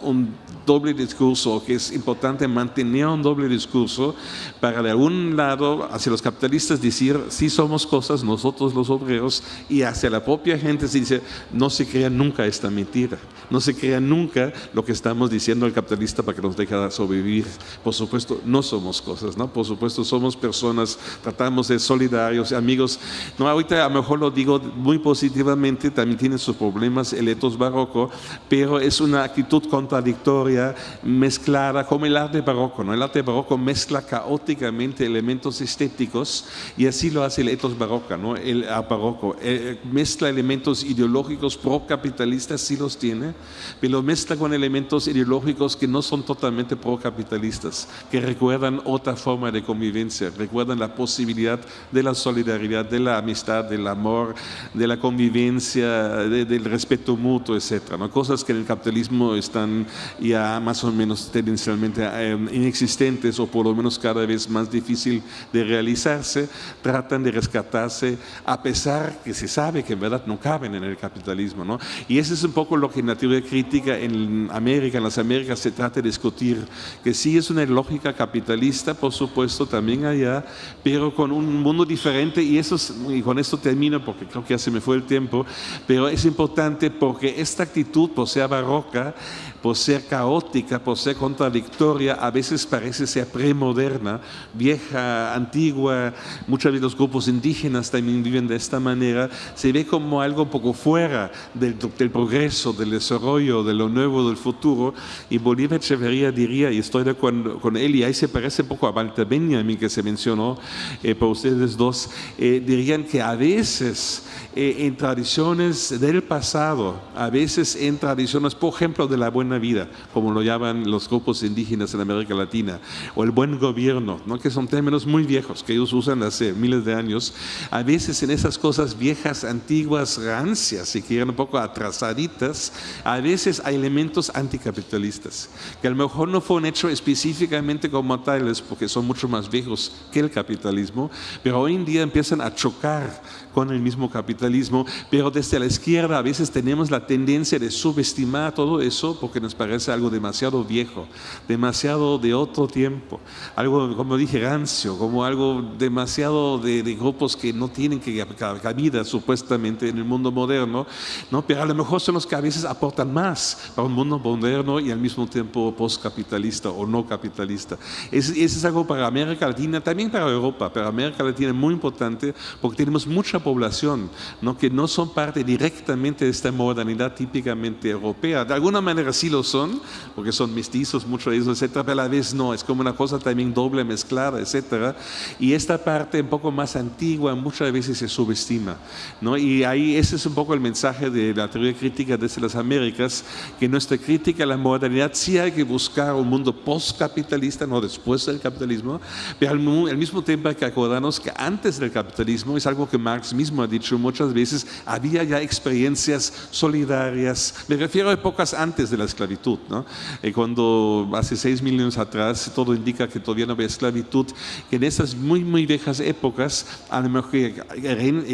doble discurso, que es importante mantener un doble discurso para de algún lado hacia los capitalistas decir sí somos cosas nosotros los obreros y hacia la propia gente se dice no se crea nunca esta mentira, no se crea nunca lo que estamos diciendo al capitalista para que nos deje sobrevivir. Por supuesto, no somos cosas, ¿no? Por supuesto, somos personas, tratamos de solidarios, amigos. No, ahorita a lo mejor lo digo muy positivamente, también tiene sus problemas el etos barroco, pero es una actitud contradictoria, mezclada, como el arte barroco, ¿no? El arte barroco mezcla caóticamente elementos estéticos y así lo hace el etos barroco, ¿no? El barroco eh, mezcla elementos ideológicos pro-capitalistas, sí los tiene, pero mezcla con elementos ideológicos que no son totalmente pro-capitalistas, que recuerdan otra forma de convivencia, recuerdan la posibilidad de la solidaridad, de la amistad, del amor, de la convivencia, del respeto mutuo, etc. ¿no? Cosas que en el capitalismo están ya más o menos tendencialmente eh, inexistentes o por lo menos cada vez más difícil de realizarse, tratan de rescatarse a pesar que se sabe que en verdad no caben en el capitalismo. ¿no? Y eso es un poco lo que en la teoría crítica en América, en las Américas, se trata de discutir, que sí es una lógica capitalista, por supuesto, también allá, pero con un mundo diferente, y, eso y con esto termino porque creo que ya se me fue el tiempo, pero es importante porque esta actitud, por ser barroca, por ser caótica, por ser contradictoria, a veces parece ser premoderna, vieja, antigua, muchos de los grupos indígenas también viven de esta manera, se ve como algo un poco fuera del, del progreso, del desarrollo, de lo nuevo, del futuro, y Bolívar Echeverría diría, y estoy de acuerdo con él, y ahí se parece un poco a Walter Benjamin que se mencionó eh, por ustedes dos, eh, dirían que a veces eh, en tradiciones del pasado, a veces en tradiciones, por ejemplo, de la buena vida, como lo llaman los grupos indígenas en América Latina, o el buen gobierno, ¿no? que son términos muy viejos que ellos usan hace miles de años, a veces en esas cosas viejas, antiguas, rancias, si quieren un poco atrasaditas, a veces hay elementos anticapitalistas, que a lo mejor no fueron hechos específicamente como tales, porque son mucho más viejos que el capitalismo, pero hoy en día empiezan a chocar con el mismo capitalismo, pero desde la izquierda a veces tenemos la tendencia de subestimar todo eso porque nos parece algo demasiado viejo, demasiado de otro tiempo, algo, como dije, rancio, como algo demasiado de, grupos que no tienen que cabida supuestamente en el mundo moderno, ¿no? pero a lo mejor son los que a veces aportan más para un mundo moderno y al mismo tiempo postcapitalista o no capitalista. Eso es algo para América Latina, también para Europa, pero América Latina es muy importante porque tenemos mucha población ¿no? que no son parte directamente de esta modernidad típicamente europea. De alguna manera sí lo son, porque son mestizos, muchos de ellos, etcétera, pero a la vez no, es como una cosa también doble mezclada, etcétera. Y esta parte un poco más antigua muchas veces se subestima. ¿no? Y ahí ese es un poco el mensaje de la teoría crítica desde las Américas, que nuestra crítica a la modernidad sí hay que buscar un mundo postcapitalista, no después del capitalismo, pero al, mismo tiempo hay que acordarnos que antes del capitalismo es algo que Marx mismo ha dicho muchas veces, había ya experiencias solidarias, me refiero a épocas antes de la esclavitud, ¿no? Eh, cuando hace seis mil años atrás todo indica que todavía no había esclavitud, que en esas muy, muy viejas épocas, a lo mejor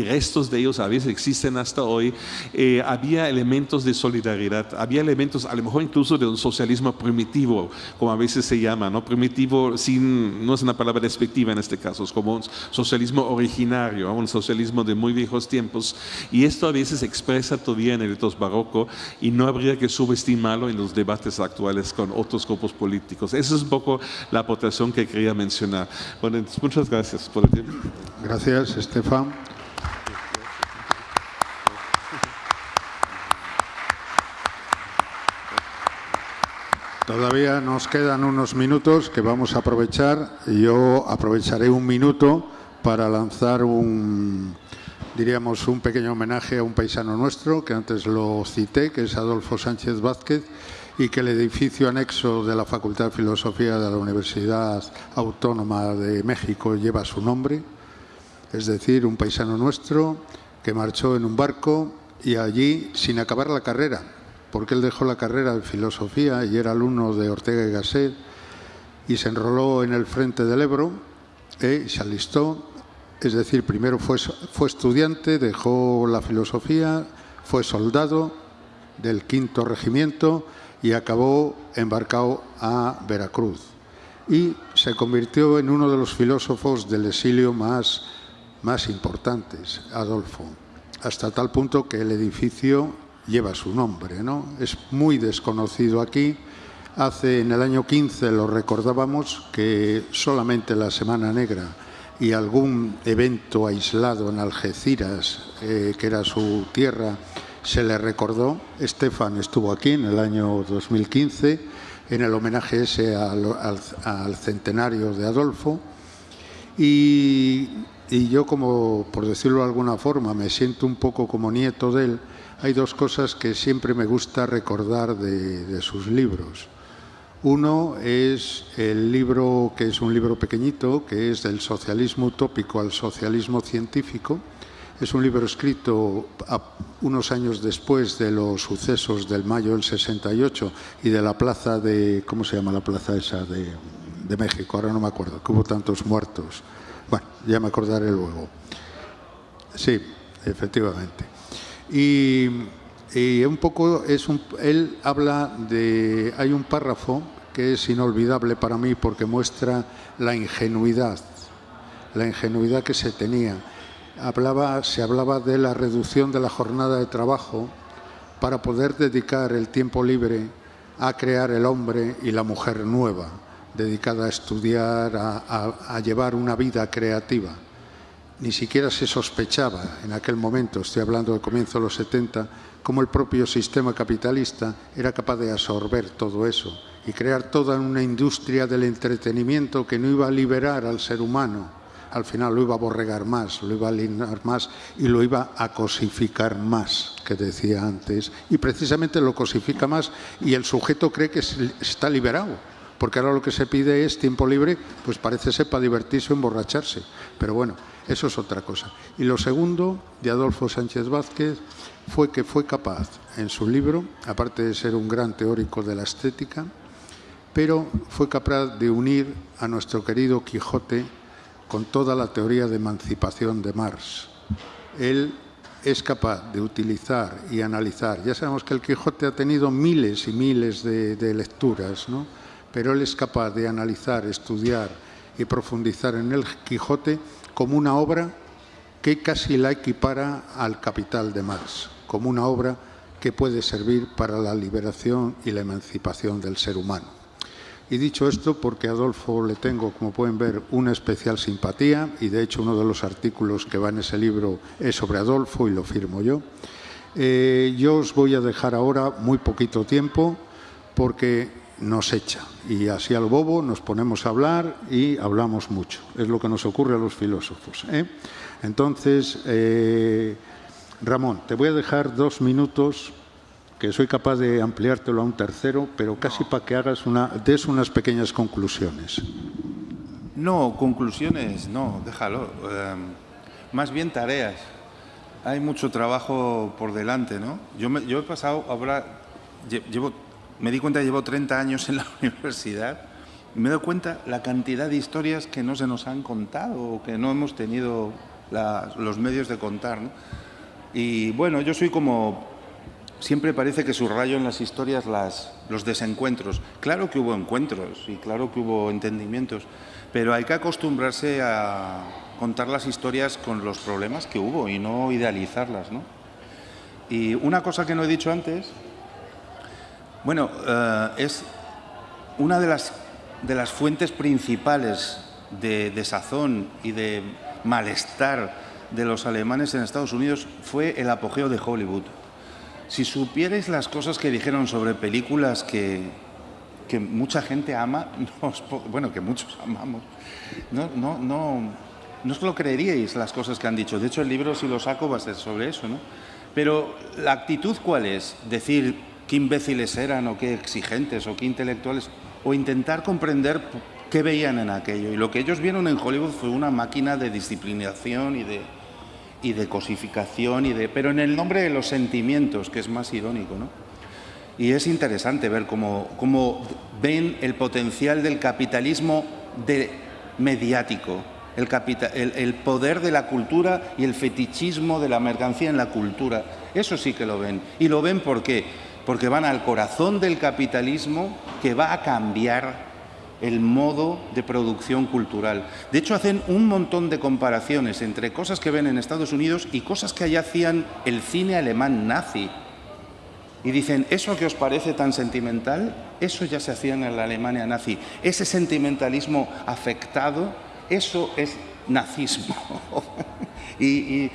restos de ellos a veces existen hasta hoy, eh, había elementos de solidaridad, había elementos a lo mejor incluso de un socialismo primitivo, como a veces se llama, ¿no? Primitivo sin, no es una palabra despectiva en este caso, es como un socialismo originario, un socialismo de muy viejos tiempos, y esto a veces se expresa todavía en el etos barroco y no habría que subestimarlo en los debates actuales con otros grupos políticos. Esa es un poco la aportación que quería mencionar. Bueno, muchas gracias por el tiempo. Gracias, Estefan. Todavía nos quedan unos minutos que vamos a aprovechar. Yo aprovecharé un minuto para lanzar un, diríamos, un pequeño homenaje a un paisano nuestro, que antes lo cité, que es Adolfo Sánchez Vázquez, y que el edificio anexo de la Facultad de Filosofía de la Universidad Autónoma de México lleva su nombre, es decir, un paisano nuestro que marchó en un barco y allí sin acabar la carrera, porque él dejó la carrera de filosofía y era alumno de Ortega y Gasset y se enroló en el frente del Ebro, y se alistó es decir, primero fue, fue estudiante, dejó la filosofía, fue soldado del quinto regimiento y acabó embarcado a Veracruz. Y se convirtió en uno de los filósofos del exilio más, más importantes, Adolfo, hasta tal punto que el edificio lleva su nombre. ¿no? Es muy desconocido aquí. Hace en el año 15 lo recordábamos que solamente la Semana Negra y algún evento aislado en Algeciras, eh, que era su tierra, se le recordó. Estefan estuvo aquí en el año 2015 en el homenaje ese al, centenario de Adolfo. Y, yo, como por decirlo de alguna forma, me siento un poco como nieto de él, hay dos cosas que siempre me gusta recordar de sus libros. Uno es el libro, que es un libro pequeñito, que es del socialismo utópico al socialismo científico. Es un libro escrito unos años después de los sucesos del mayo del 68 y de la plaza de, ¿cómo se llama la plaza esa de, de México? Ahora no me acuerdo, que hubo tantos muertos. Bueno, ya me acordaré luego. Sí, efectivamente. Y y un poco es un, él habla de, hay un párrafo que es inolvidable para mí porque muestra la ingenuidad, la ingenuidad que se tenía. Hablaba, se hablaba de la reducción de la jornada de trabajo para poder dedicar el tiempo libre a crear el hombre y la mujer nueva, dedicada a estudiar, a, a llevar una vida creativa. Ni siquiera se sospechaba en aquel momento, estoy hablando del comienzo de los 70, cómo el propio sistema capitalista era capaz de absorber todo eso y crear toda una industria del entretenimiento que no iba a liberar al ser humano, al final lo iba a borregar más, lo iba a alinear más y lo iba a cosificar más, que decía antes, y precisamente lo cosifica más y el sujeto cree que está liberado, porque ahora lo que se pide es tiempo libre, pues parece ser para divertirse o emborracharse, pero bueno, eso es otra cosa. Y lo segundo, de Adolfo Sánchez Vázquez, fue que fue capaz en su libro, aparte de ser un gran teórico de la estética, pero fue capaz de unir a nuestro querido Quijote con toda la teoría de emancipación de Marx. Él es capaz de utilizar y analizar. Ya sabemos que el Quijote ha tenido miles y miles de, lecturas, ¿no? pero él es capaz de analizar, estudiar y profundizar en el Quijote como una obra que casi la equipara al Capital de Marx como una obra que puede servir para la liberación y la emancipación del ser humano. Y dicho esto, porque a Adolfo le tengo, como pueden ver, una especial simpatía, y de hecho uno de los artículos que va en ese libro es sobre Adolfo y lo firmo yo, eh, yo os voy a dejar ahora muy poquito tiempo porque nos echa y así al bobo nos ponemos a hablar y hablamos mucho. Es lo que nos ocurre a los filósofos. ¿eh? Entonces, eh, Ramón, te voy a dejar dos minutos, que soy capaz de ampliártelo a un tercero, pero casi para que hagas una, des unas pequeñas conclusiones. No, conclusiones, no, déjalo. Em, más bien tareas. Hay mucho trabajo por delante, ¿no? Yo, yo he pasado, ahora, llevo, me di cuenta que llevo 30 años en la universidad y me doy cuenta la cantidad de historias que no se nos han contado o que no hemos tenido los medios de contar. Y bueno, yo soy como... Siempre parece que subrayo en las historias las, los desencuentros. Claro que hubo encuentros y claro que hubo entendimientos, pero hay que acostumbrarse a contar las historias con los problemas que hubo y no idealizarlas. Y una cosa que no he dicho antes, bueno, eh, es una de las, de las fuentes principales de desazón y de malestar de los alemanes en Estados Unidos fue el apogeo de Hollywood. Si supierais las cosas que dijeron sobre películas que, que mucha gente ama, bueno, que muchos amamos, no, no, no, no os lo creeríais las cosas que han dicho. De hecho, el libro, si lo saco, va a ser sobre eso, ¿no? Pero la actitud, ¿cuál es? Decir qué imbéciles eran o qué exigentes o qué intelectuales, o intentar comprender qué veían en aquello. Y lo que ellos vieron en Hollywood fue una máquina de disciplinación y de, y de cosificación, y de, pero en el nombre de los sentimientos, que es más irónico. ¿no? Y es interesante ver cómo, cómo ven el potencial del capitalismo mediático, el, el, el, poder de la cultura y el fetichismo de la mercancía en la cultura. Eso sí que lo ven. ¿Y lo ven por qué? Porque van al corazón del capitalismo que va a cambiar el modo de producción cultural. De hecho, hacen un montón de comparaciones entre cosas que ven en Estados Unidos y cosas que allá hacían el cine alemán nazi. Y dicen, ¿eso que os parece tan sentimental? Eso ya se hacía en la Alemania nazi. Ese sentimentalismo afectado, eso es nazismo. y, y,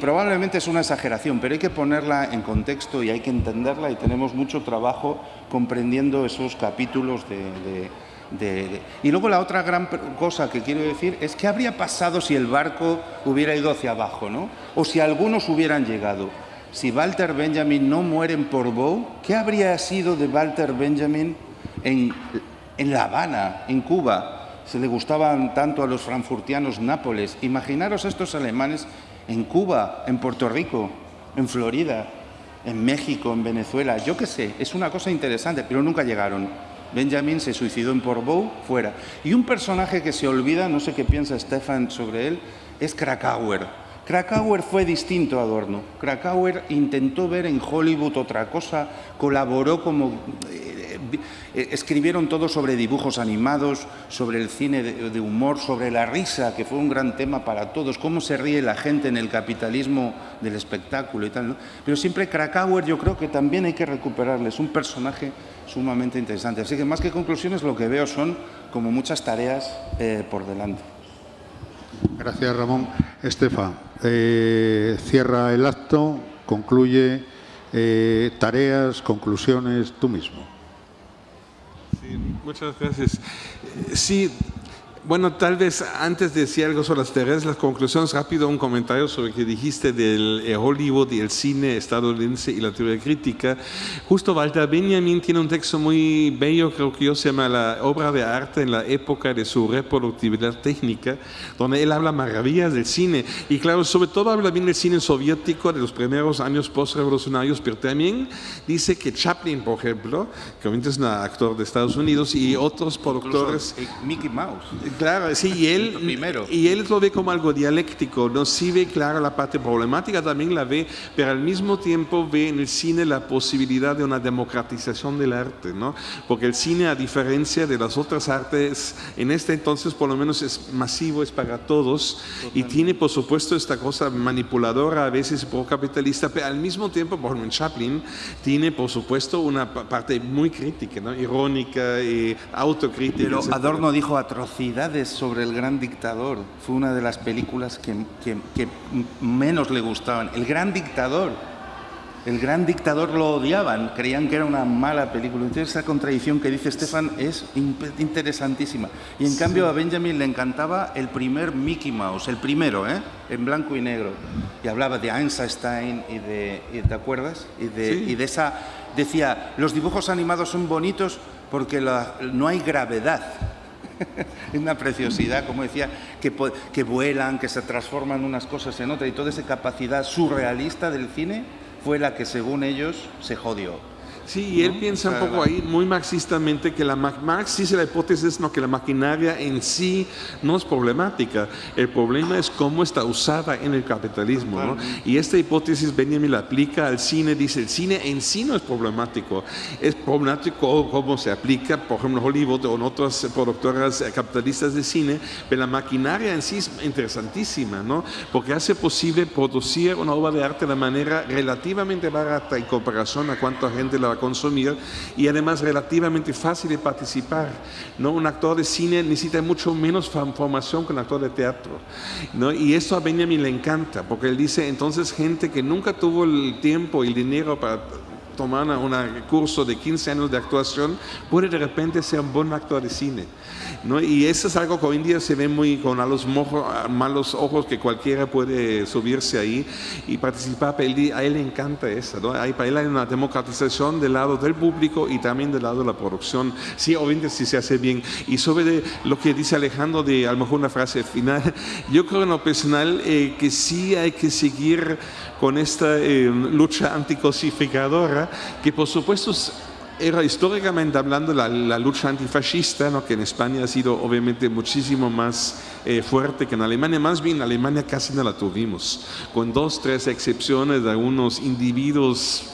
probablemente es una exageración, pero hay que ponerla en contexto y hay que entenderla y tenemos mucho trabajo comprendiendo esos capítulos de, y luego la otra gran cosa que quiero decir es qué habría pasado si el barco hubiera ido hacia abajo, ¿no? O si algunos hubieran llegado. Si Walter Benjamin no muere en Portbou, ¿qué habría sido de Walter Benjamin en, en La Habana, en Cuba? Se le gustaban tanto a los frankfurtianos Nápoles. Imaginaros estos alemanes en Cuba, en Puerto Rico, en Florida, en México, en Venezuela, yo qué sé, es una cosa interesante, pero nunca llegaron. Benjamin se suicidó en Portbou, fuera. Y un personaje que se olvida, no sé qué piensa Stefan sobre él, es Krakauer. Krakauer fue distinto a Adorno. Krakauer intentó ver en Hollywood otra cosa, colaboró como eh, escribieron todo sobre dibujos animados, sobre el cine de, humor, sobre la risa, que fue un gran tema para todos, cómo se ríe la gente en el capitalismo del espectáculo y tal. Pero siempre Krakauer yo creo que también hay que recuperarles, un personaje sumamente interesante. Así que más que conclusiones lo que veo son como muchas tareas eh, por delante. Gracias Ramón. Estefa, eh, cierra el acto, concluye tareas, conclusiones, tú mismo muchas gracias. Sí, bueno, tal vez antes de decir algo sobre las las conclusiones, rápido un comentario sobre lo que dijiste del eh, Hollywood y el cine estadounidense y la teoría crítica. Justo Walter Benjamin tiene un texto muy bello, creo que yo se llama La obra de arte en la época de su reproductividad técnica, donde él habla maravillas del cine. Y claro, sobre todo habla bien del cine soviético de los primeros años postrevolucionarios, pero también dice que Chaplin, por ejemplo, que obviamente es un actor de Estados Unidos, y otros productores... Mickey Mouse Claro, sí, y él, y él lo ve como algo dialéctico, no sí ve, claro, la parte problemática también la ve, pero al mismo tiempo ve en el cine la posibilidad de una democratización del arte, ¿no? Porque el cine, a diferencia de las otras artes, en este entonces por lo menos es masivo, es para todos, y tiene por supuesto esta cosa manipuladora, a veces pro-capitalista, pero al mismo tiempo, por ejemplo, Chaplin, tiene por supuesto una parte muy crítica, ¿no? Irónica y autocrítica. Pero Adorno dijo atrocidad sobre el gran dictador. Fue una de las películas que, menos le gustaban. El gran dictador. El gran dictador lo odiaban, creían que era una mala película. Entonces esa contradicción que dice Stefan es interesantísima. Y en cambio a Benjamin le encantaba el primer Mickey Mouse, el primero, ¿eh? en blanco y negro. Y hablaba de Einstein y de, ¿te acuerdas? Y de, y de esa, decía, los dibujos animados son bonitos porque no hay gravedad. es una preciosidad, como decía, que, que vuelan, que se transforman unas cosas en otras y toda esa capacidad surrealista del cine fue la que según ellos se jodió. Sí, y él piensa un poco ahí muy marxistamente que la Marx dice la hipótesis no que la maquinaria en sí no es problemática, el problema es cómo está usada en el capitalismo, ¿no? Y esta hipótesis Benjamin la aplica al cine, dice el cine en sí no es problemático, es problemático cómo se aplica, por ejemplo, Hollywood o en otras productoras capitalistas de cine, pero la maquinaria en sí es interesantísima, ¿no? Porque hace posible producir una obra de arte de manera relativamente barata en comparación a cuánta gente la consumir y además relativamente fácil de participar. ¿no? Un actor de cine necesita mucho menos formación que un actor de teatro. ¿no? Y esto a Benjamin le encanta, porque él dice, entonces gente que nunca tuvo el tiempo y el dinero para tomar un curso de 15 años de actuación, puede de repente ser un buen actor de cine. ¿no? Y eso es algo que hoy en día se ve muy con a los malos ojos que cualquiera puede subirse ahí y participar. a él le encanta eso. ¿no? Para él hay una democratización del lado del público y también del lado de la producción. Sí, obviamente si se hace bien. Y sobre lo que dice Alejandro, de a lo mejor una frase final, yo creo en lo personal eh, que sí hay que seguir con esta eh, lucha anticosificadora, que por supuesto era históricamente hablando la, lucha antifascista, ¿no? que en España ha sido obviamente muchísimo más eh, fuerte que en Alemania, más bien en Alemania casi no la tuvimos, con dos, tres excepciones de algunos individuos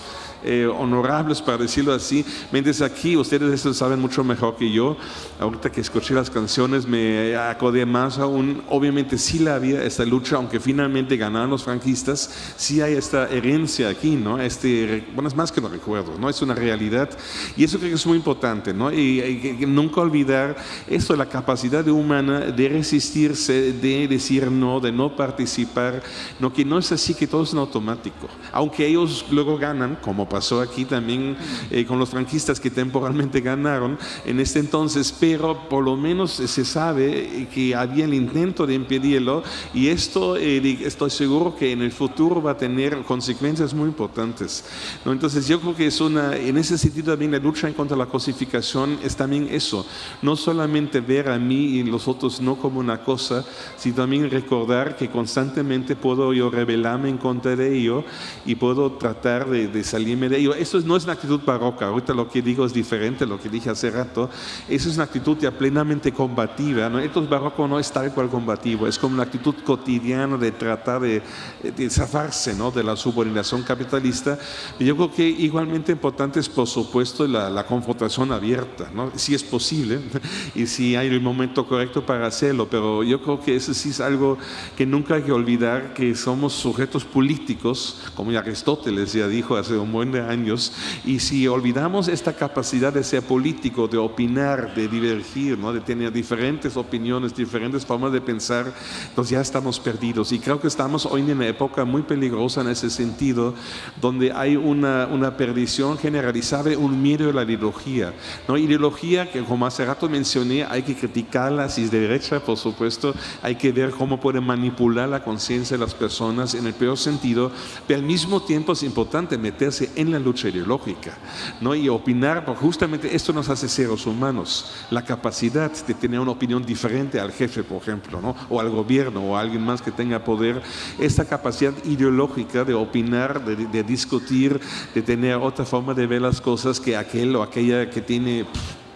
eh, honorables, para decirlo así. Mientras aquí, ustedes eso saben mucho mejor que yo. Ahorita que escuché las canciones me acordé más aún. Obviamente sí la había esta lucha, aunque finalmente ganaron los franquistas, sí hay esta herencia aquí, ¿no? Este, bueno, es más que no recuerdo, ¿no? Es una realidad. Y eso creo que es muy importante, ¿no? Y, y nunca olvidar esto, la capacidad humana de resistirse, de decir no, de no participar, no que no es así que todo es en automático. Aunque ellos luego ganan, como pasó aquí también eh, con los franquistas que temporalmente ganaron en este entonces, pero por lo menos se sabe que había el intento de impedirlo y esto eh, estoy seguro que en el futuro va a tener consecuencias muy importantes. ¿no? Entonces yo creo que es una, en ese sentido también la lucha en contra de la cosificación es también eso, no solamente ver a mí y los otros no como una cosa, sino también recordar que constantemente puedo yo rebelarme en contra de ello y puedo tratar de, salirme ello. Eso no es una actitud barroca, ahorita lo que digo es diferente a lo que dije hace rato, eso es una actitud ya plenamente combativa, ¿no? Esto barroco no es tal cual combativo, es como una actitud cotidiana de tratar de, de zafarse ¿no? de la subordinación capitalista. Y yo creo que igualmente importante es, por supuesto, la, confrontación abierta, ¿no? si es posible y si hay el momento correcto para hacerlo, pero yo creo que eso sí es algo que nunca hay que olvidar, que somos sujetos políticos, como Aristóteles ya dijo hace un buen de años, y si olvidamos esta capacidad de ser político, de opinar, de divergir, ¿no? de tener diferentes opiniones, diferentes formas de pensar, entonces ya estamos perdidos. Y creo que estamos hoy en una época muy peligrosa en ese sentido, donde hay una, una perdición generalizada, un miedo a la ideología. ¿no? Ideología que, como hace rato mencioné, hay que criticarla, si es de derecha, por supuesto, hay que ver cómo puede manipular la conciencia de las personas en el peor sentido, pero al mismo tiempo es importante meterse en la lucha ideológica ¿no? y opinar, porque justamente esto nos hace seres humanos, la capacidad de tener una opinión diferente al jefe, por ejemplo, ¿no? o al gobierno o a alguien más que tenga poder, esta capacidad ideológica de opinar, de, de discutir, de tener otra forma de ver las cosas que aquel o aquella que tiene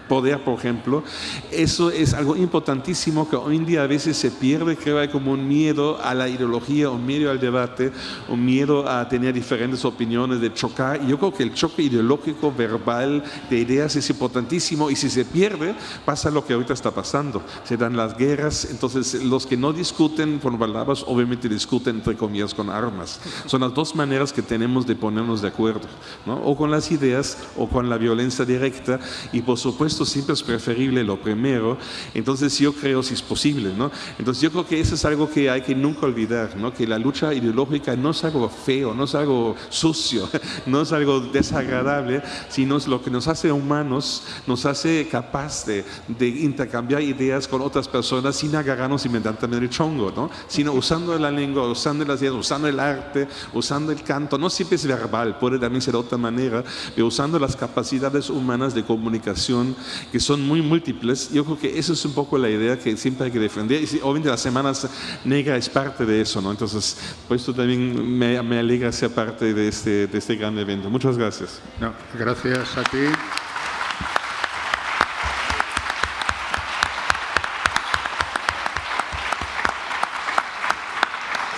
poder, por ejemplo, eso es algo importantísimo que hoy en día a veces se pierde, creo hay como un miedo a la ideología, un miedo al debate, un miedo a tener diferentes opiniones, de chocar. Yo creo que el choque ideológico, verbal, de ideas es importantísimo y si se pierde, pasa lo que ahorita está pasando. Se dan las guerras, entonces los que no discuten con palabras, obviamente discuten entre comillas con armas. Son las dos maneras que tenemos de ponernos de acuerdo, ¿no? o con las ideas o con la violencia directa y por supuesto esto siempre es preferible lo primero, entonces yo creo si es posible, ¿no? Entonces yo creo que eso es algo que hay que nunca olvidar, ¿no? Que la lucha ideológica no es algo feo, no es algo sucio, no es algo desagradable, sino es lo que nos hace humanos, nos hace capaz de, de intercambiar ideas con otras personas sin agarrarnos inmediatamente el chongo, ¿no? Sino usando la lengua, usando las ideas, usando el arte, usando el canto, no siempre es verbal, puede también ser de otra manera, pero usando las capacidades humanas de comunicación que son muy múltiples. Yo creo que eso es un poco la idea que siempre hay que defender. Y obviamente las semanas negras es parte de eso, ¿no? Entonces, pues esto también me, me alegra ser parte de este, de este gran evento. Muchas gracias. No, gracias a ti.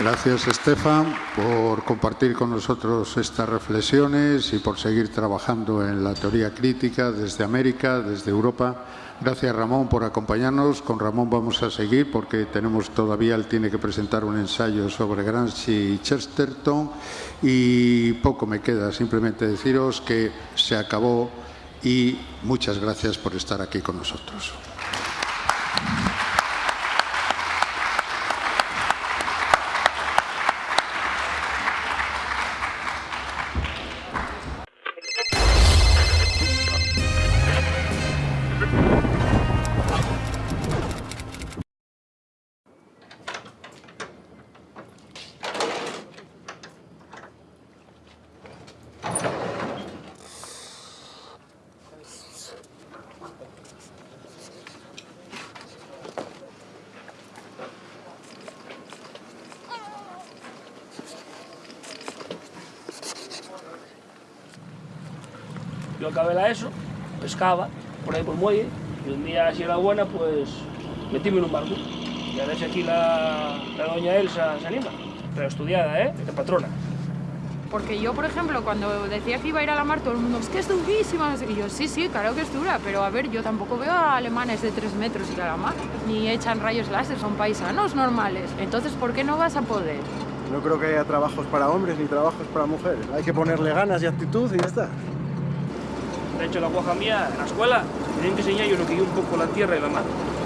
Gracias, Estefan, por compartir con nosotros estas reflexiones y por seguir trabajando en la teoría crítica desde América, desde Europa. Gracias, Ramón, por acompañarnos. Con Ramón vamos a seguir porque tenemos todavía, él tiene que presentar un ensayo sobre Gramsci y Chesterton y poco me queda, simplemente deciros que se acabó y muchas gracias por estar aquí con nosotros. Pescaba por ahí por el muelle, y un día, si era buena, pues metíme en un barco. Y a ver si aquí la, la doña Elsa se anima. Pero estudiada, ¿eh? De patrona. Porque yo, por ejemplo, cuando decía que iba a ir a la mar, todo el mundo, es que es durísima. Y yo, sí, sí, claro que es dura, pero a ver, yo tampoco veo a alemanes de 3 metros ir a la mar, ni echan rayos láser, son paisanos normales. Entonces, ¿por qué no vas a poder? No creo que haya trabajos para hombres ni trabajos para mujeres. Hay que ponerle ganas y actitud y ya está. De hecho, la guaja mía, en la escuela, me tienen que enseñar yo lo que yo un poco la tierra y la mar.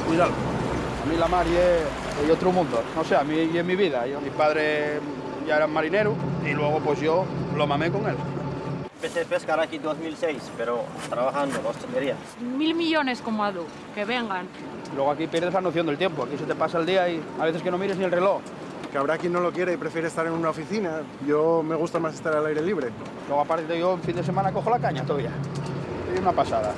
Cuidado. A mí la mar y es, es otro mundo. No sé, a mí y en mi vida. Yo, mi padre ya era marinero y luego pues yo lo mamé con él. Empecé a pescar aquí en 2006, pero trabajando en hostelería. Mil millones como Adu, que vengan. Luego aquí pierdes la noción del tiempo. Aquí se te pasa el día y a veces que no mires ni el reloj. Que habrá quien no lo quiere y prefiere estar en una oficina. Yo me gusta más estar al aire libre. Luego aparte yo en fin de semana cojo la caña todavía. Una pasada.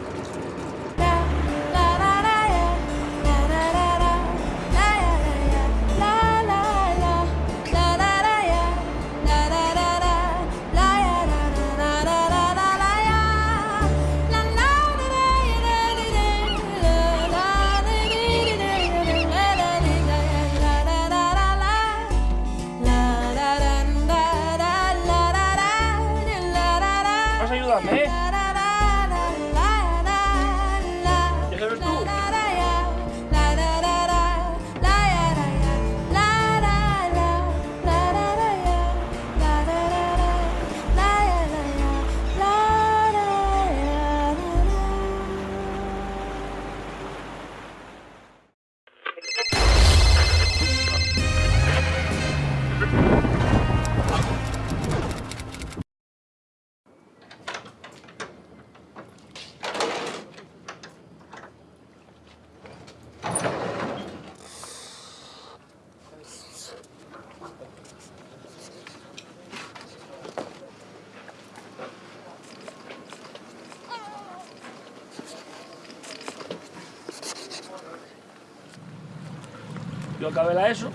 Acabé la ESO,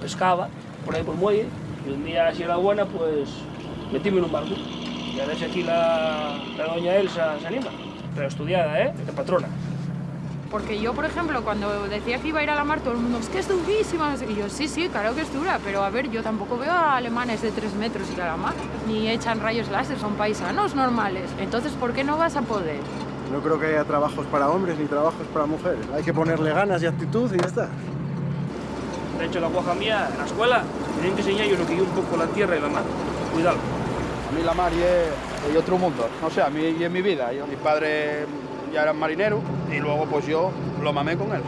pescaba por ahí por el muelle, y un día, si era buena, pues metíme en un barco. Y a ver si aquí la, la doña Elsa se anima. Pero estudiada, ¿eh? De patrona. Porque yo, por ejemplo, cuando decía que iba a ir a la mar, todo el mundo, es que es durísima. Y yo, sí, sí, claro que es dura, pero a ver, yo tampoco veo a alemanes de 3 metros ir a la mar, ni echan rayos láser, son paisanos normales. Entonces, ¿por qué no vas a poder? No creo que haya trabajos para hombres ni trabajos para mujeres. Hay que ponerle ganas y actitud y ya está. De hecho, la guaja mía, en la escuela, me tienen que enseñar yo lo que yo un poco la tierra y la mar. Cuidado. A mí la mar y es, es otro mundo. No sé, a mí y en mi vida. Yo, mi padre ya era marinero y luego pues yo lo mamé con él.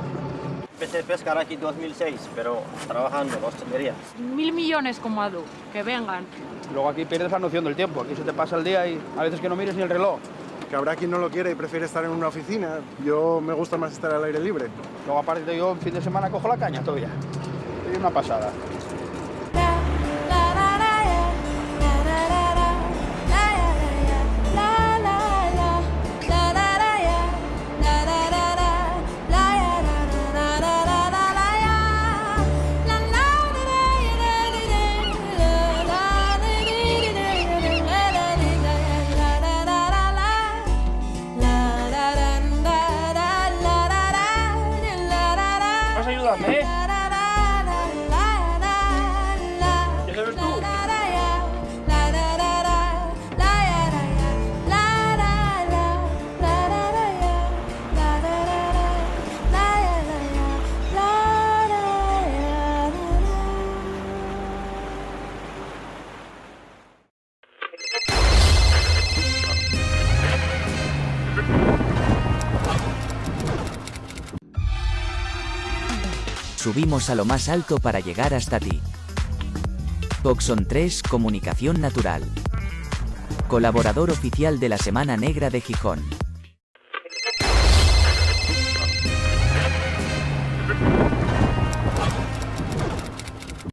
Empecé a pescar aquí en 2006, pero trabajando hostelería. Mil millones como Adu, que vengan. Luego aquí pierdes la noción del tiempo. Aquí se te pasa el día y a veces que no mires ni el reloj. Que habrá quien no lo quiere y prefiere estar en una oficina. Yo me gusta más estar al aire libre. Luego aparte yo en fin de semana cojo la caña todavía. Es una pasada. Subimos a lo más alto para llegar hasta ti. Oxon 3 Comunicación Natural. Colaborador oficial de la Semana Negra de Gijón.